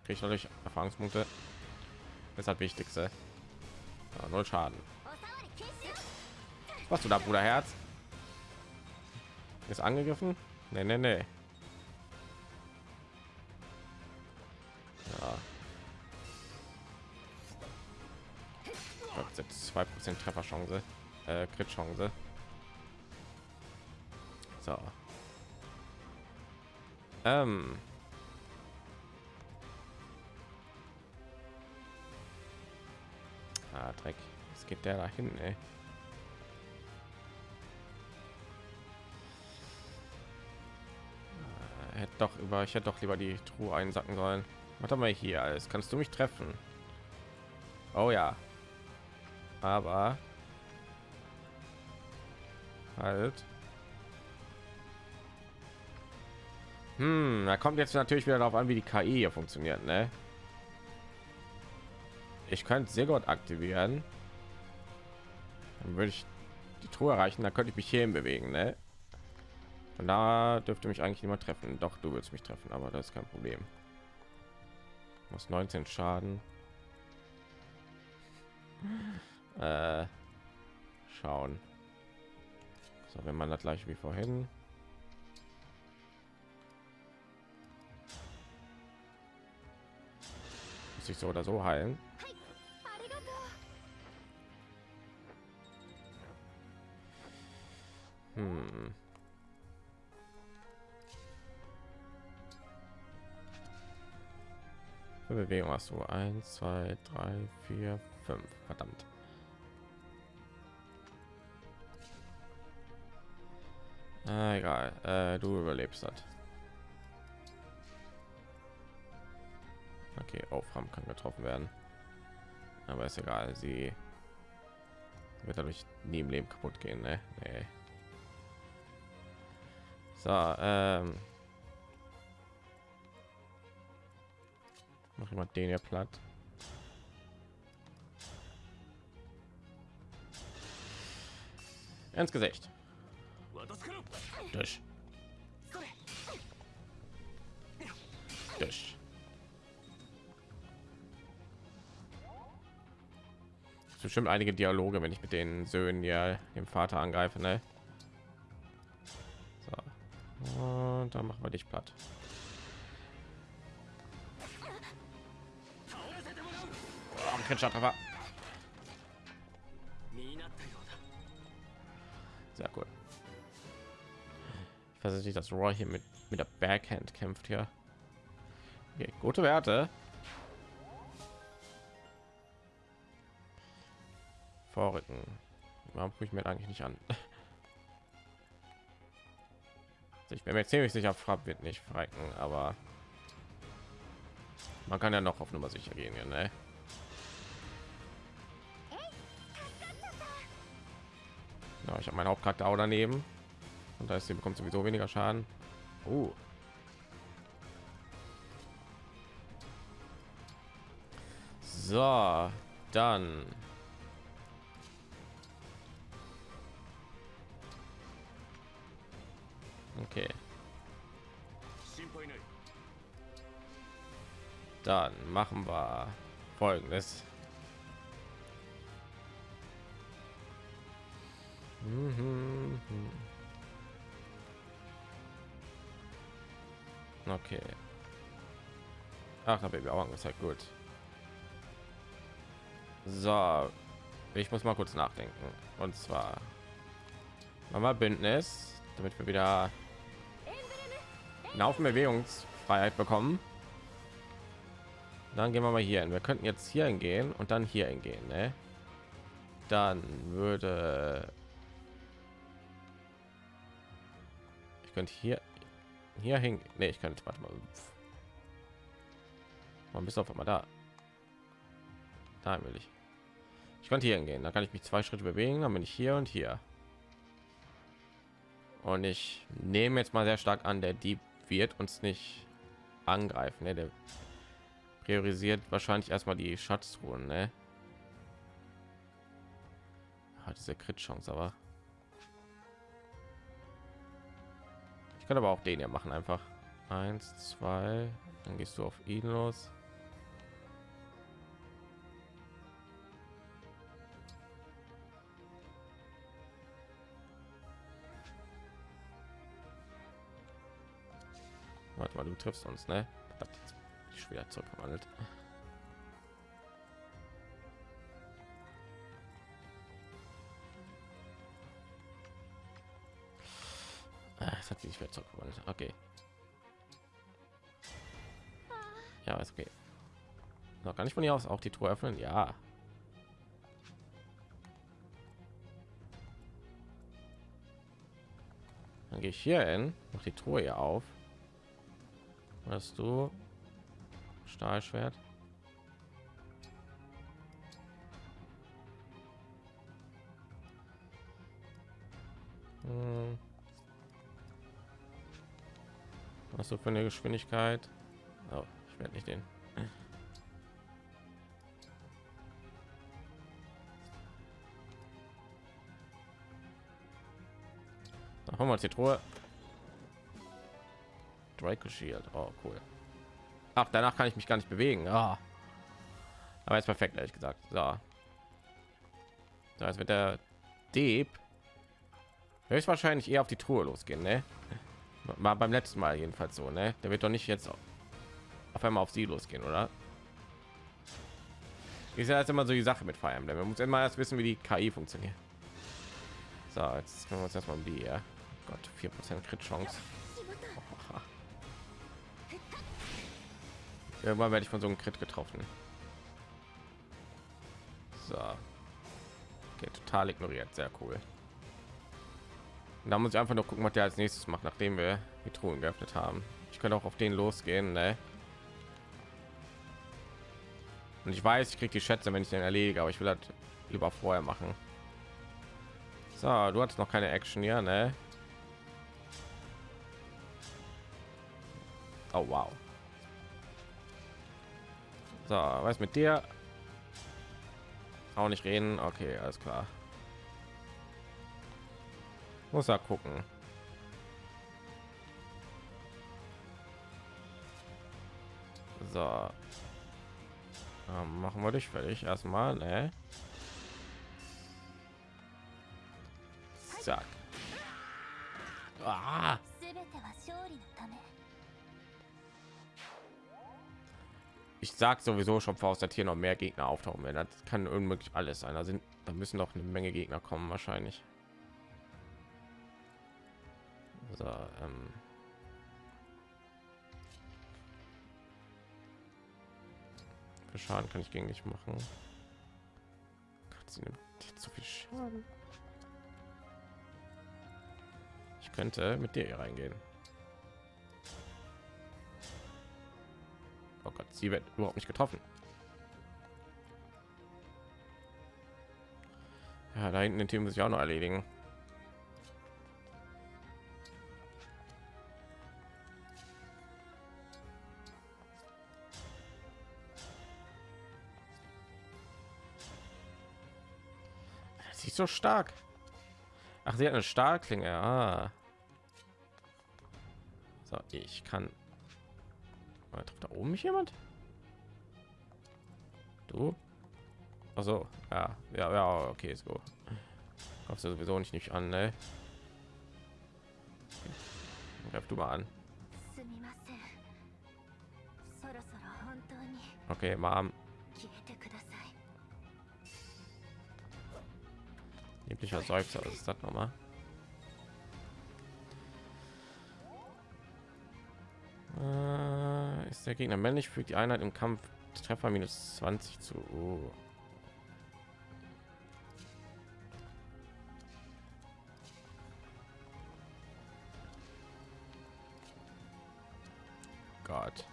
Kriege ich natürlich Erfahrungspunkte. Das das Wichtigste. Ja, null Schaden. Was du da, Bruder Herz? Ist angegriffen? Nee, nee, nee. Ja. zwei Prozent Trefferchance, äh, Crit-Chance. So. Ähm. Ah, Dreck. Es geht der dahin, ey. Ah, hätte doch über ich hätte doch lieber die Truhe einsacken sollen. Warte mal hier alles. Kannst du mich treffen? Oh ja. Aber halt. Hm, da kommt jetzt natürlich wieder darauf an, wie die KI hier funktioniert, ne? Ich könnte sehr gut aktivieren. Dann würde ich die Truhe erreichen, da könnte ich mich hierhin bewegen, ne? Und da dürfte mich eigentlich niemand treffen. Doch, du willst mich treffen, aber das ist kein Problem. Muss 19 Schaden. Äh, schauen. So, wenn man das gleich wie vorhin. muss ich so oder so heilen. Hm. Bewegung hast du 1, 2, 3, 4, 5. Verdammt. Ah, egal, äh, du überlebst das. okay aufram kann getroffen werden aber ist egal sie wird dadurch nie im leben kaputt gehen ne? Nee. so ähm. mach immer den hier platt ins gesicht durch durch bestimmt einige Dialoge, wenn ich mit den Söhnen ja dem Vater angreife, ne? So. Und dann machen wir dich platt. Oh, Sehr cool. Ich weiß nicht, dass Roy hier mit mit der Backhand kämpft hier. Okay, gute Werte. Vorrücken. Warum gucke ich mir eigentlich nicht an? Also ich bin mir ziemlich sicher, Frapp wird nicht frecken, aber man kann ja noch auf Nummer sicher gehen, hier, ne? Ja, ich habe meinen Hauptcharakter auch daneben und da ist sie bekommt sowieso weniger Schaden. Oh. So, dann Okay. Dann machen wir folgendes. Mhm. Okay. Ach, habe ich auch angezeigt. Gut. So, ich muss mal kurz nachdenken. Und zwar, mal Bündnis, damit wir wieder eine Haufen Bewegungsfreiheit bekommen. Dann gehen wir mal hier hin. Wir könnten jetzt hier hingehen und dann hier hingehen. Ne? Dann würde ich könnte hier hier hin. Nee, ich könnte warte mal. Man bist auf einmal da. Da will ich. Ich könnte hier hingehen. Da kann ich mich zwei Schritte bewegen. Dann bin ich hier und hier. Und ich nehme jetzt mal sehr stark an, der Dieb wird uns nicht angreifen. Ne? Der priorisiert wahrscheinlich erstmal die Schatztruhen. Ne? Hat diese Crit-Chance, aber ich kann aber auch den ja machen. Einfach eins, zwei, dann gehst du auf ihn los. Du triffst uns, ne? Verdammt, ich schwer zurückgewandelt. Ah, Es hat sich mehr zurückgewandelt. Okay. Ja, ist okay. Noch gar nicht von hier aus auch die Truhe öffnen. Ja. Dann gehe ich hier hin, mach die Truhe auf. Hast du Stahlschwert? Hm. Was du für eine Geschwindigkeit? Oh, ich werde nicht den. Dann haben wir die Truhe. Draco Shield. Oh, cool. Ach, danach kann ich mich gar nicht bewegen. Ah. Aber jetzt perfekt, ehrlich gesagt. So. So, jetzt wird der Dieb höchstwahrscheinlich eher auf die Truhe losgehen, ne? War beim letzten Mal jedenfalls so, ne? Der wird doch nicht jetzt auf einmal auf sie losgehen, oder? ist ja jetzt immer so die Sache mit Fire Emblem. Man muss immer erst wissen, wie die KI funktioniert. So, jetzt können wir uns erstmal um die, ja. Gott, 4% Crit-Chance. Irgendwann werde ich von so einem Crit getroffen. So. Okay, total ignoriert. Sehr cool. Und da muss ich einfach nur gucken, was der als nächstes macht, nachdem wir die Truhen geöffnet haben. Ich könnte auch auf den losgehen, ne? Und ich weiß, ich kriege die Schätze, wenn ich den erledige, aber ich will das lieber vorher machen. So, du hast noch keine Action hier, ne? Oh wow. So, was mit dir? Auch nicht reden. Okay, alles klar. Muss er gucken. So. Ähm, machen wir dich fertig erstmal, ne? Zack. Ah. Ich sag sowieso schon voraus, dass hier noch mehr Gegner auftauchen werden. Das kann unmöglich alles sein. Da sind, da müssen noch eine Menge Gegner kommen wahrscheinlich. So, ähm. Schaden kann ich gegen dich machen. Gott, sie nimmt zu viel Schaden. Ich könnte mit dir hier reingehen. Oh Gott, sie wird überhaupt nicht getroffen. Ja, da hinten den Team muss ich auch noch erledigen. Sie ist so stark. Ach, sie hat eine Stahlklinge. Ah. So, ich kann oder trifft da oben mich jemand? Du? Also, ja, ja, ja, okay, so. Kommst du sowieso nicht nicht an, ne? Greif du mal an. Okay, Mom. Lieblicher Seufzer, was ist das nochmal? Äh, ist der Gegner männlich, fügt die Einheit im Kampf Treffer minus 20 zu. Oh. Gott.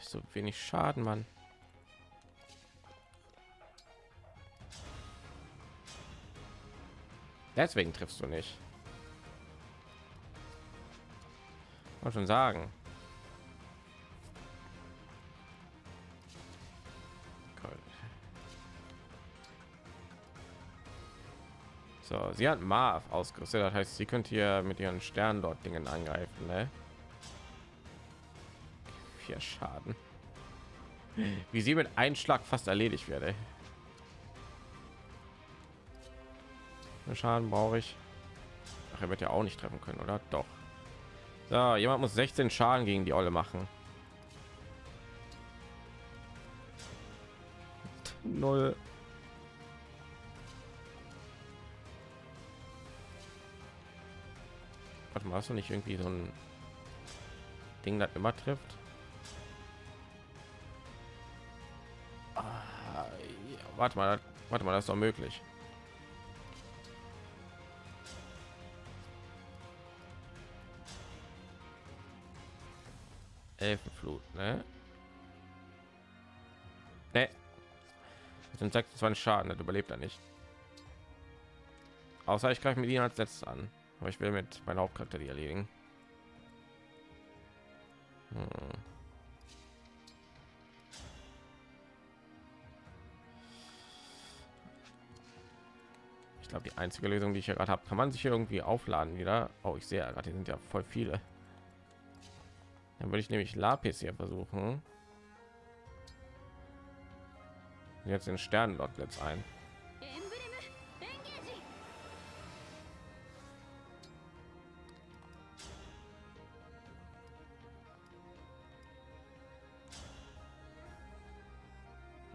So wenig Schaden, Mann. Deswegen triffst du nicht. Wollte schon sagen. So, sie hat Marv ausgerüstet, das heißt, sie könnte hier mit ihren Sternen dort Dingen angreifen, ne? Vier Schaden. Wie sie mit einem Schlag fast erledigt werde. Schaden brauche ich. Ach, er wird ja auch nicht treffen können, oder? Doch. So, jemand muss 16 Schaden gegen die Olle machen. Null. Warte mal, hast du nicht irgendwie so ein Ding, das immer trifft? Ah, ja, warte mal, warte mal, das ist doch möglich. Elfenflut, ne? Ne. Sind 26 Schaden, das überlebt er nicht. Außer ich greife mit ihnen als letztes an. Aber ich will mit meiner Hauptcharakter die erledigen. Hm. Ich glaube, die einzige Lösung, die ich hier gerade habe, kann man sich hier irgendwie aufladen wieder. Oh, ich sehe gerade, sind ja voll viele. Dann würde ich nämlich Lapis hier versuchen. Jetzt den Sternenlord jetzt ein.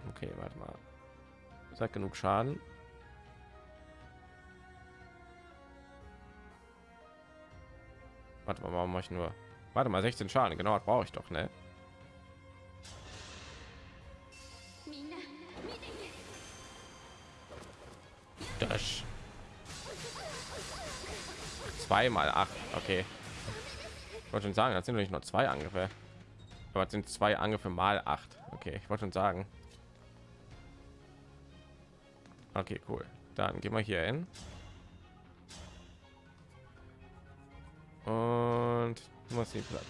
Okay, warte mal. Sagt halt genug Schaden. Warte mal, warum mache ich nur? Warte mal, 16 Schaden. Genau, das brauche ich doch, ne? Das. Zweimal acht. Okay. Ich wollte schon sagen, das sind nicht nur zwei Angriffe. Aber sind zwei Angriffe mal acht. Okay, ich wollte schon sagen. Okay, cool. Dann gehen wir hier hin. Was sie platt.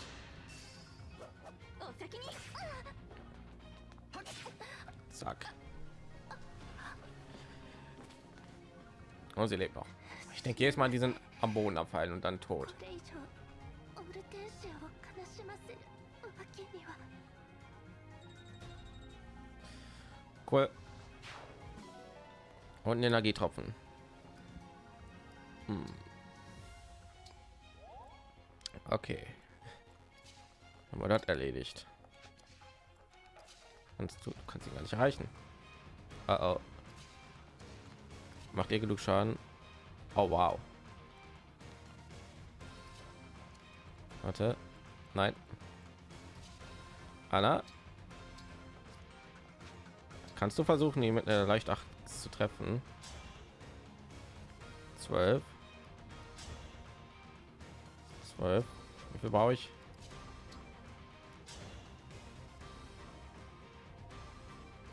Zack. Und sie lebt noch. Ich denke jedes Mal, die sind am Boden abfallen und dann tot. Cool. Und Energietropfen. Hm. Okay. Haben wir das erledigt. Kannst du kannst ihn gar nicht erreichen. Oh, oh. Macht ihr genug Schaden? Oh wow. Warte. Nein. Anna. Kannst du versuchen, ihn mit einer leicht 8 zu treffen? 12. 12. Wie viel brauche ich?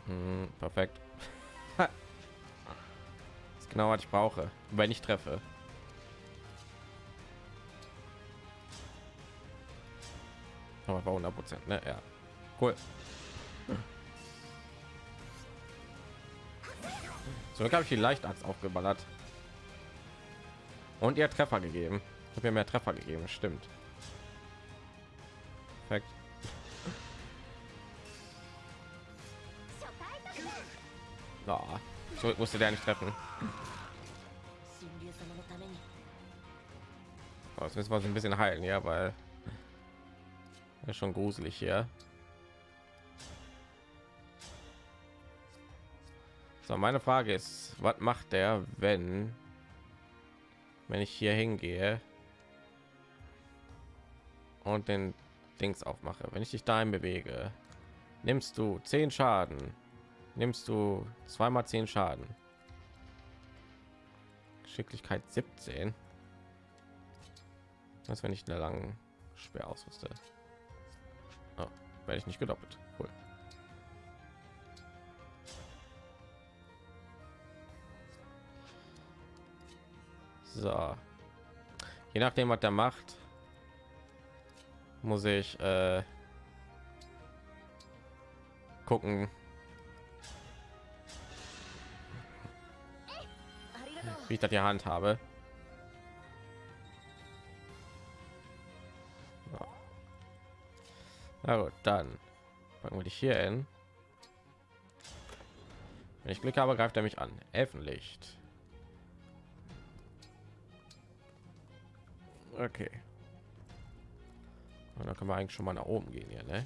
Hm, perfekt. das ist genau was ich brauche, wenn ich treffe. Aber bei 100 Prozent, ne? Ja, cool. So habe ich die Leichtachs aufgeballert und ihr Treffer gegeben. Ich habe mir mehr Treffer gegeben, stimmt. So musste der nicht treffen. Oh, jetzt müssen wir uns ein bisschen heilen, ja, weil ist schon gruselig hier. So, meine Frage ist, was macht der, wenn wenn ich hier hingehe und den Dings aufmache? Wenn ich dich dahin bewege, nimmst du 10 Schaden. Nimmst du zweimal 10 Schaden. Geschicklichkeit 17. Was wenn ich eine langen schwer ausrüste? Oh, werde ich nicht gedoppelt. Cool. So. Je nachdem, was der macht, muss ich äh, gucken. Wie ich das die Hand habe. So. Na gut, dann packen wir dich hier hin. Wenn ich Glück habe, greift er mich an. Elfenlicht. Okay. Und dann können wir eigentlich schon mal nach oben gehen hier, ne?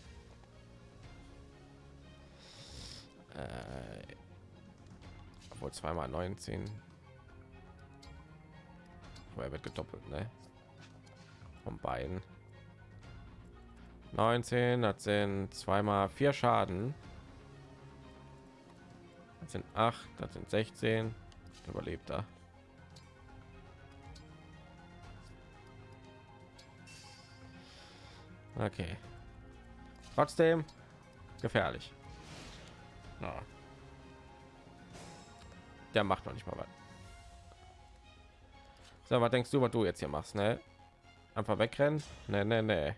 Äh, obwohl zweimal 19. Er wird gedoppelt, ne? Von beiden. 19, das sind zweimal vier Schaden. Das sind acht, das sind 16. Überlebt er. Okay. Trotzdem gefährlich. Ja. Der macht noch nicht mal was. So, was denkst du, was du jetzt hier machst, ne? Einfach wegrennen? Ne, ne, ne.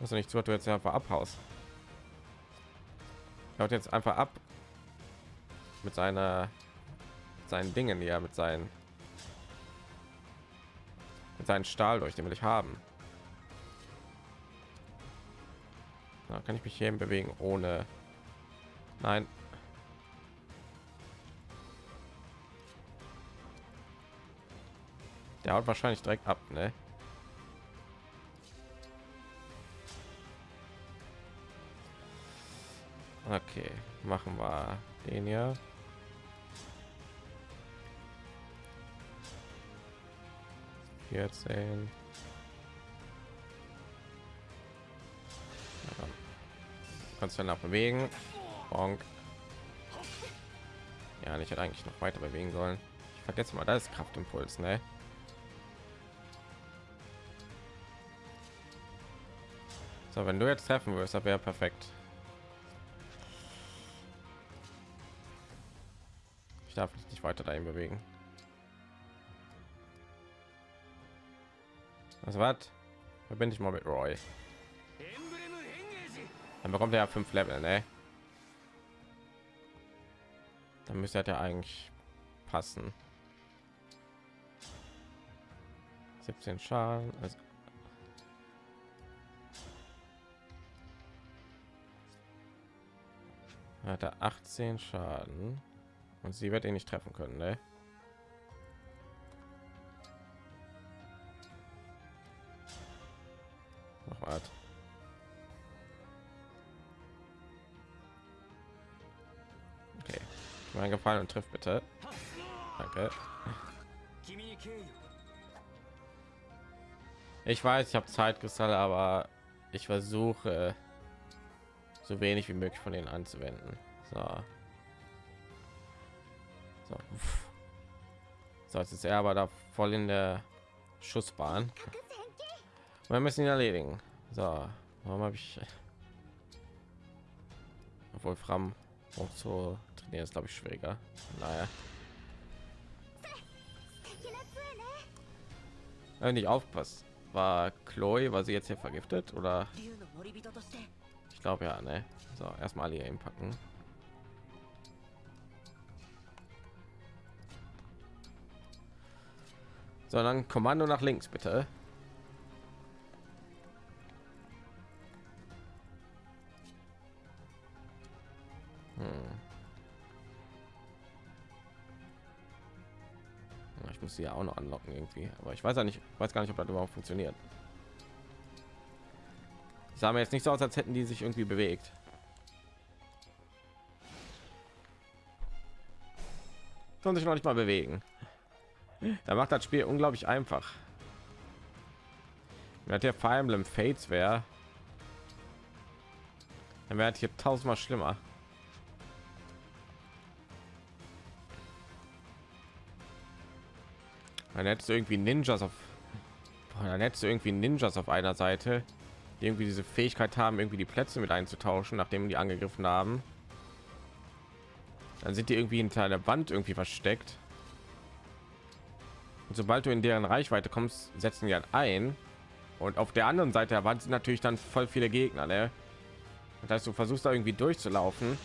Also nicht was du jetzt einfach abhaust. Haut jetzt einfach ab mit seiner seinen Dingen ja mit seinen mit seinen Stahl durch, den will ich haben. Da kann ich mich hier bewegen ohne. Nein. Der haut wahrscheinlich direkt ab, ne? Okay, machen wir den. Ja, kannst du nach bewegen. Bonk. Ja, ich hätte eigentlich noch weiter bewegen sollen. Ich vergesse mal, das ist Kraftimpuls, ne? So, wenn du jetzt treffen wirst, wäre perfekt. Ich darf mich nicht weiter dahin bewegen. Was was? Verbinde ich mal mit Roy. Dann bekommt er ja fünf Level, ne? Dann müsste er ja eigentlich passen. 17 Schaden. Also hat er 18 Schaden und sie wird ihn nicht treffen können, ne? Noch was. Okay, mein Gefallen und trifft bitte. Danke. Ich weiß, ich habe Zeitkristall, aber ich versuche so wenig wie möglich von denen anzuwenden. So. So, so jetzt ist er aber da voll in der Schussbahn. Wir müssen ihn erledigen. So, warum habe ich obwohl Fram auch so trainieren ist glaube ich schwieriger. Naja. Wenn nicht aufpasst, war Chloe, war sie jetzt hier vergiftet oder? Glaube ja, ne? So, erstmal hier packen. So, dann Kommando nach links, bitte. Hm. Ich muss sie ja auch noch anlocken irgendwie, aber ich weiß ja nicht, weiß gar nicht, ob das überhaupt funktioniert. Sah mir jetzt nicht so aus, als hätten die sich irgendwie bewegt. Können sich noch nicht mal bewegen. Da macht das Spiel unglaublich einfach. Wenn der Fire Emblem Fates wäre, dann wäre hier tausendmal schlimmer. Dann hättest du irgendwie Ninjas auf, dann hättest du irgendwie Ninjas auf einer Seite, die irgendwie diese Fähigkeit haben, irgendwie die Plätze mit einzutauschen, nachdem die angegriffen haben. Dann sind die irgendwie hinter der Wand irgendwie versteckt. Und sobald du in deren Reichweite kommst, setzen die halt ein. Und auf der anderen Seite der Wand sind natürlich dann voll viele Gegner. Ne? Das heißt, du versuchst da irgendwie durchzulaufen.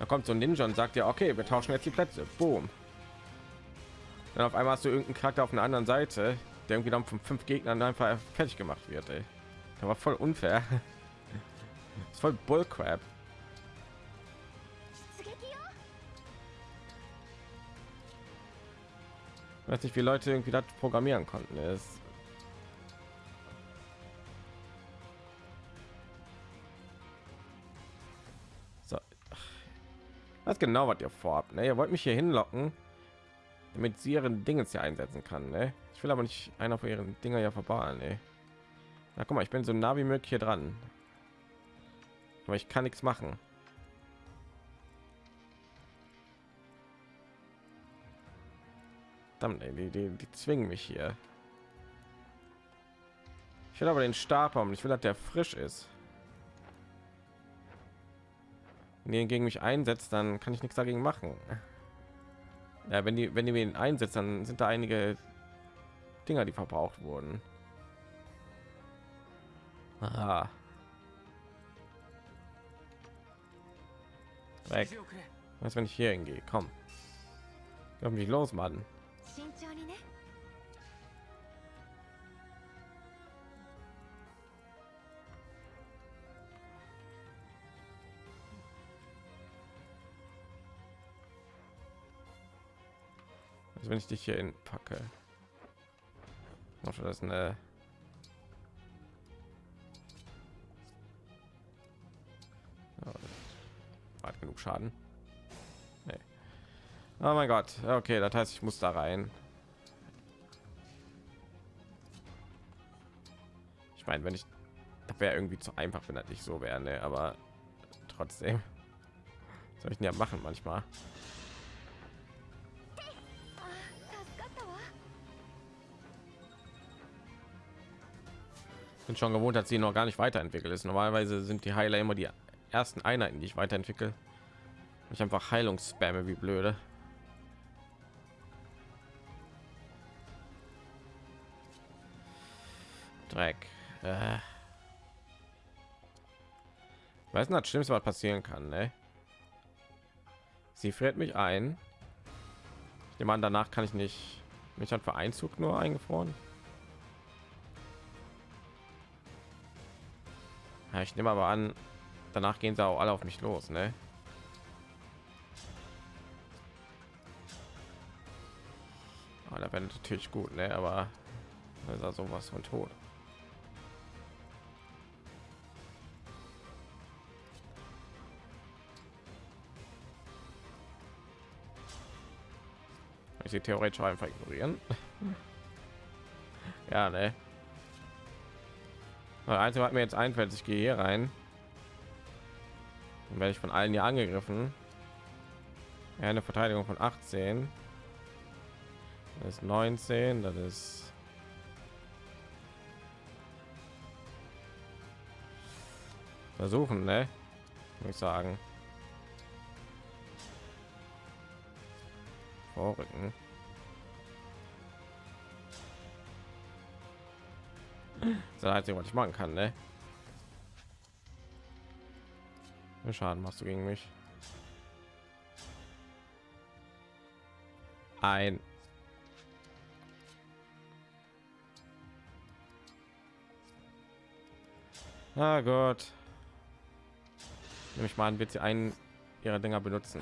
Da kommt so ein Ninja und sagt ja, okay, wir tauschen jetzt die Plätze. Boom. Dann auf einmal hast du irgendeinen Charakter auf einer anderen Seite, der irgendwie dann von fünf Gegnern einfach fertig gemacht wird. Ey. War voll unfair. Ist voll Bullcrap. Ich weiß nicht, wie Leute irgendwie das programmieren konnten. So. Was genau, was ihr vorhabt? Ne? Ihr wollt mich hier hinlocken, damit sie ihren Dinge hier einsetzen kann. Ne? Ich will aber nicht einer von ihren Dinger ja verbauen. Ne? Na, guck mal, ich bin so nah wie möglich hier dran. Aber ich kann nichts machen. Ey, die, die, die zwingen mich hier. Ich will aber den Stab haben. Ich will, dass der frisch ist. Wenn die gegen mich einsetzt, dann kann ich nichts dagegen machen. Ja, wenn die, wenn die ihn einsetzt, dann sind da einige Dinger, die verbraucht wurden. Aha. Weg. Was, wenn ich hier hingehe? Komm. Komm mich los, Mann. Also wenn ich dich hier in packe. das eine macht genug Schaden. Nee. Oh mein Gott. Okay, das heißt, ich muss da rein. Ich meine, wenn ich... Das wäre irgendwie zu einfach, wenn das nicht so wäre, ne? Aber trotzdem. Was soll ich denn ja machen manchmal? bin schon gewohnt, dass sie noch gar nicht weiterentwickelt ist. Normalerweise sind die Heiler immer die ersten Einheiten, die ich weiterentwickle. Ich einfach Heilungsspamme wie blöde. Dreck. Äh. Weiß nicht, das Schlimmste, was passieren kann, ne? Sie friert mich ein. Ich danach kann ich nicht. Mich hat für Einzug nur eingefroren. Ja, ich nehme aber an, danach gehen sie auch alle auf mich los, ne? Da wäre natürlich gut, ne? Aber da ist er sowas von tot. Ich sie theoretisch einfach ignorieren. ja, ne? Einzige, was mir jetzt einfällt, ich gehe hier rein. Dann werde ich von allen hier angegriffen. Ja, eine Verteidigung von 18. Das ist 19, das ist versuchen, ne? Muss ich sagen. Vorrücken. Das Einzige, was ich machen kann, ne? Schaden machst du gegen mich? Ein. Ah Gott. Nämlich mal an, wird sie einen ihrer Dinger benutzen.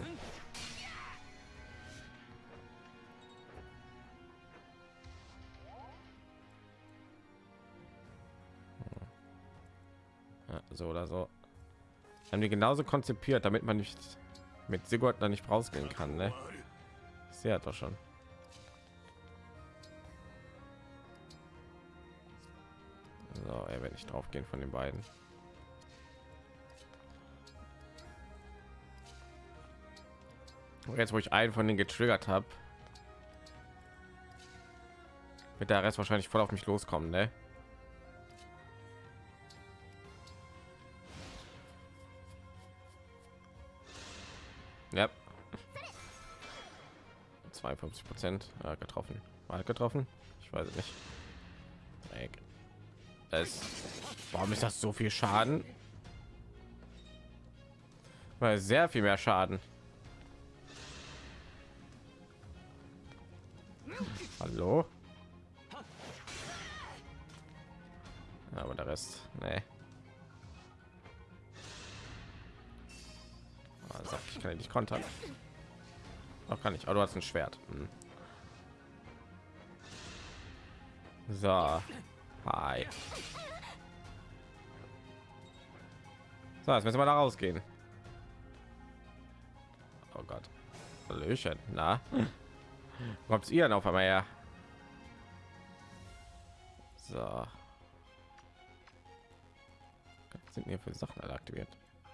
Ja, so oder so. Haben die genauso konzipiert, damit man nicht mit Sigurd da nicht rausgehen kann, ne? Ich sehe doch schon. Nicht drauf gehen von den beiden. Und jetzt, wo ich einen von den getriggert habe, wird der Rest wahrscheinlich voll auf mich loskommen, ne? Ja. 52 Prozent äh, getroffen. Mal getroffen? Ich weiß es nicht. Es, warum ist das so viel Schaden? Weil sehr viel mehr Schaden. Hallo? Aber der Rest, nee. Ah, sag, ich kann nicht kontern. Auch kann ich. Aber du hast ein Schwert. Hm. So. Hi. So, jetzt müssen wir da rausgehen. Oh Gott. Hallöchen. Na? Kommt ihr denn auf einmal her? So. Was sind hier für Sachen alle aktiviert?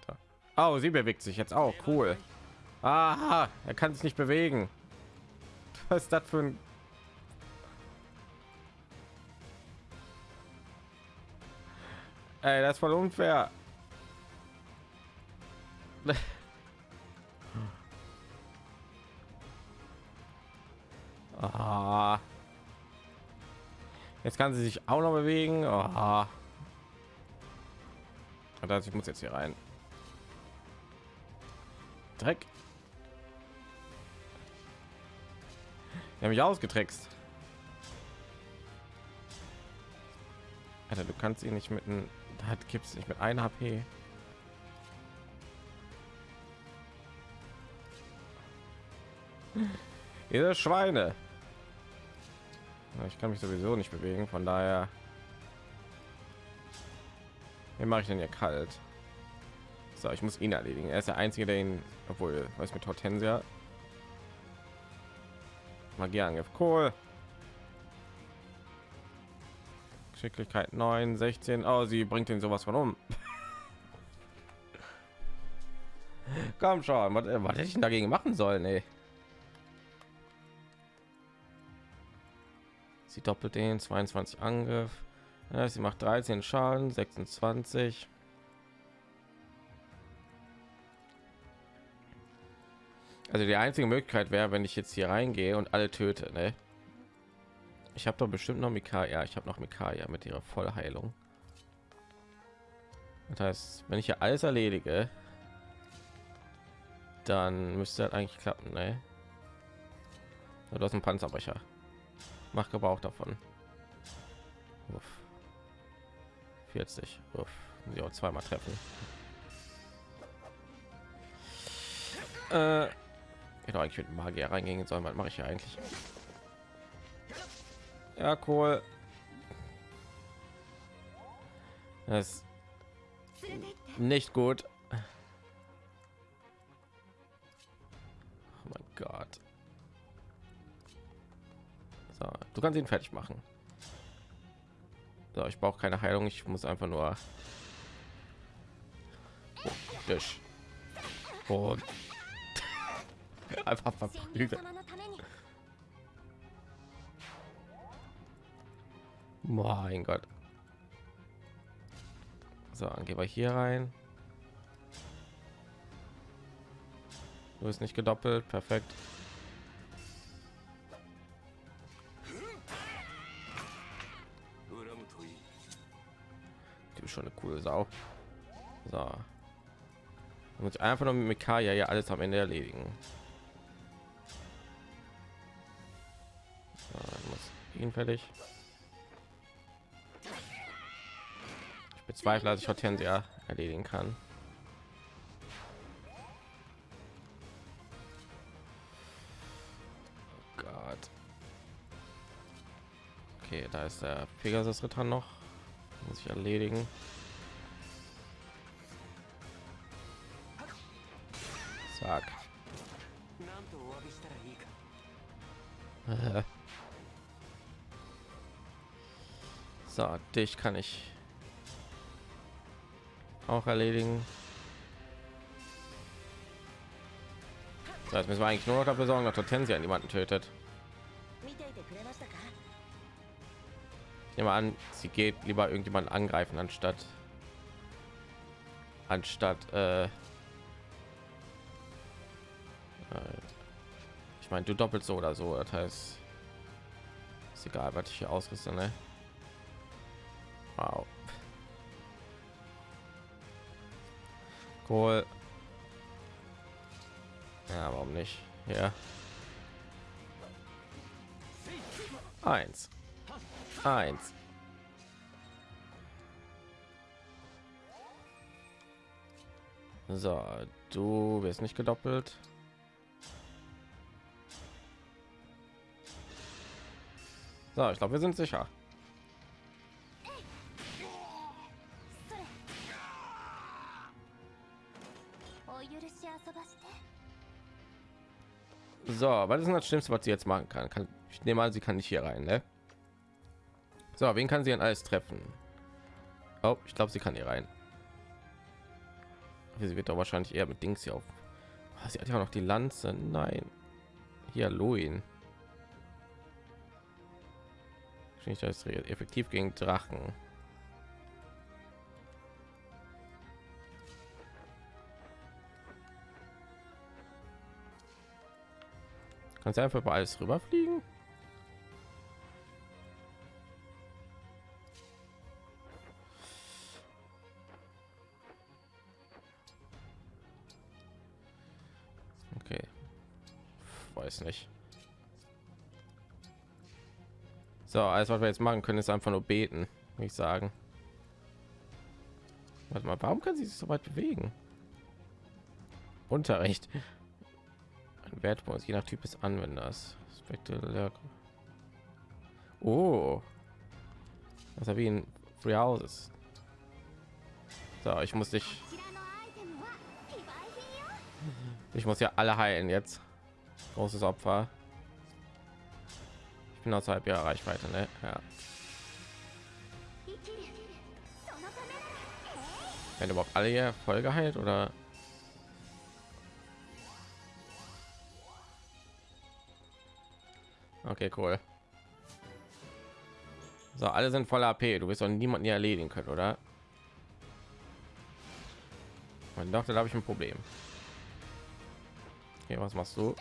Da. Oh, sie bewegt sich jetzt auch. Cool. Aha, er kann sich nicht bewegen. Was ist das für ein... Ey, das ist voll unfair. Ah. Jetzt kann sie sich auch noch bewegen. Ah. Das ich muss jetzt hier rein. Dreck. Er mich ausgetrickst. Alter, du kannst ihn nicht mit einem hat gibt's nicht mit 1 HP. Ihr Schweine. Ich kann mich sowieso nicht bewegen, von daher wie mache ich denn hier kalt? So, ich muss ihn erledigen. Er ist der einzige, der ihn, obwohl, was mit Hortensia. Magieangriff, cool. Geschicklichkeit 9, 16. Oh, sie bringt ihn sowas von um. Komm schon, was, was hätte ich denn dagegen machen sollen, ey? Sie doppelt den 22 Angriff. Ja, sie macht 13 Schaden, 26. Also die einzige Möglichkeit wäre, wenn ich jetzt hier reingehe und alle töte, ne? Ich habe doch bestimmt noch Mika, ja, ich habe noch Mikaya mit ihrer Vollheilung. Das heißt, wenn ich hier alles erledige, dann müsste das eigentlich klappen, ne? Ja, Du hast einen Panzerbrecher. Mach Gebrauch davon. Uff. 40. Uff. Auch zweimal treffen. Äh, hätte eigentlich mit Magier reingehen sollen. Was mache ich ja eigentlich? Ja, cool. Das ist nicht gut. Oh mein Gott. So, du kannst ihn fertig machen. So, ich brauche keine Heilung, ich muss einfach nur oh, Tisch. Und einfach verprügeln. Mein Gott. So, dann gehen wir hier rein. Du bist nicht gedoppelt, perfekt. Du schon eine coole Sau. So. Und einfach nur mit Mikaya ja alles am Ende erledigen. So, muss ihn fertig. bezweifle, dass ich Hortensia erledigen kann. Oh Gott. Okay, da ist der Pegasus Ritter noch. Muss ich erledigen. Zack. so, dich kann ich auch erledigen. Das jetzt müssen wir eigentlich nur noch dafür sorgen, dass Hortensia niemanden tötet. Nehmen wir an, sie geht lieber irgendjemand angreifen anstatt anstatt äh, äh, ich meine du doppelt so oder so das heißt ist egal was ich hier ausrüste ne? wow Cool. Ja, warum nicht? Ja. Eins. Eins. So, du wirst nicht gedoppelt. So, ich glaube, wir sind sicher. So, was ist das Schlimmste, was sie jetzt machen kann? kann ich nehme an, sie kann nicht hier rein, ne? So, wen kann sie denn alles treffen? Oh, ich glaube, sie kann hier rein. Sie wird doch wahrscheinlich eher mit Dings hier auf. Ah, Sie hat ja noch die Lanze. Nein. Hier, Luin. Nicht, das effektiv gegen Drachen. Kannst du einfach über alles rüberfliegen? Okay. Weiß nicht. So, alles was wir jetzt machen können, ist einfach nur beten, würde ich sagen. Warte mal, warum kann sie sich so weit bewegen? Unterricht. Wert Wertvoll, je nach Typ des Anwenders. Spektakulär. Oh, das habe ich in Free Houses. So, ich muss dich. Ich muss ja alle heilen jetzt. Großes Opfer. Ich bin außerhalb ihrer Reichweite, ne? Ja. Wenn überhaupt alle hier voll geheilt oder Okay, cool. So, alle sind voller AP. Du wirst doch niemanden hier erledigen können, oder? Mein doch, da habe ich ein Problem. Okay, was machst du?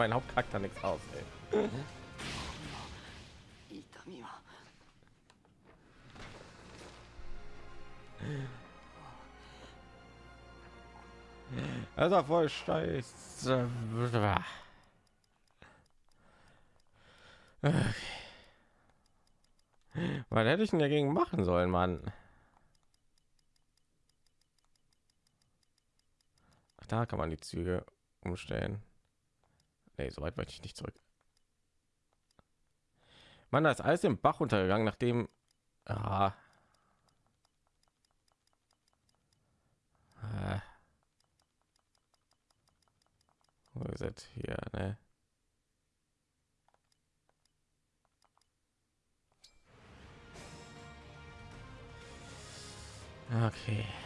meinen Hauptcharakter nichts aus. Ey. Das war voll scheiße. Okay. Was hätte ich denn dagegen machen sollen, Mann? Ach, da kann man die Züge umstellen. Nee, so weit möchte ich nicht zurück. Mann, da ist alles im Bach untergegangen, nachdem. Ah. Ah. Wo ist hier, ne? Okay.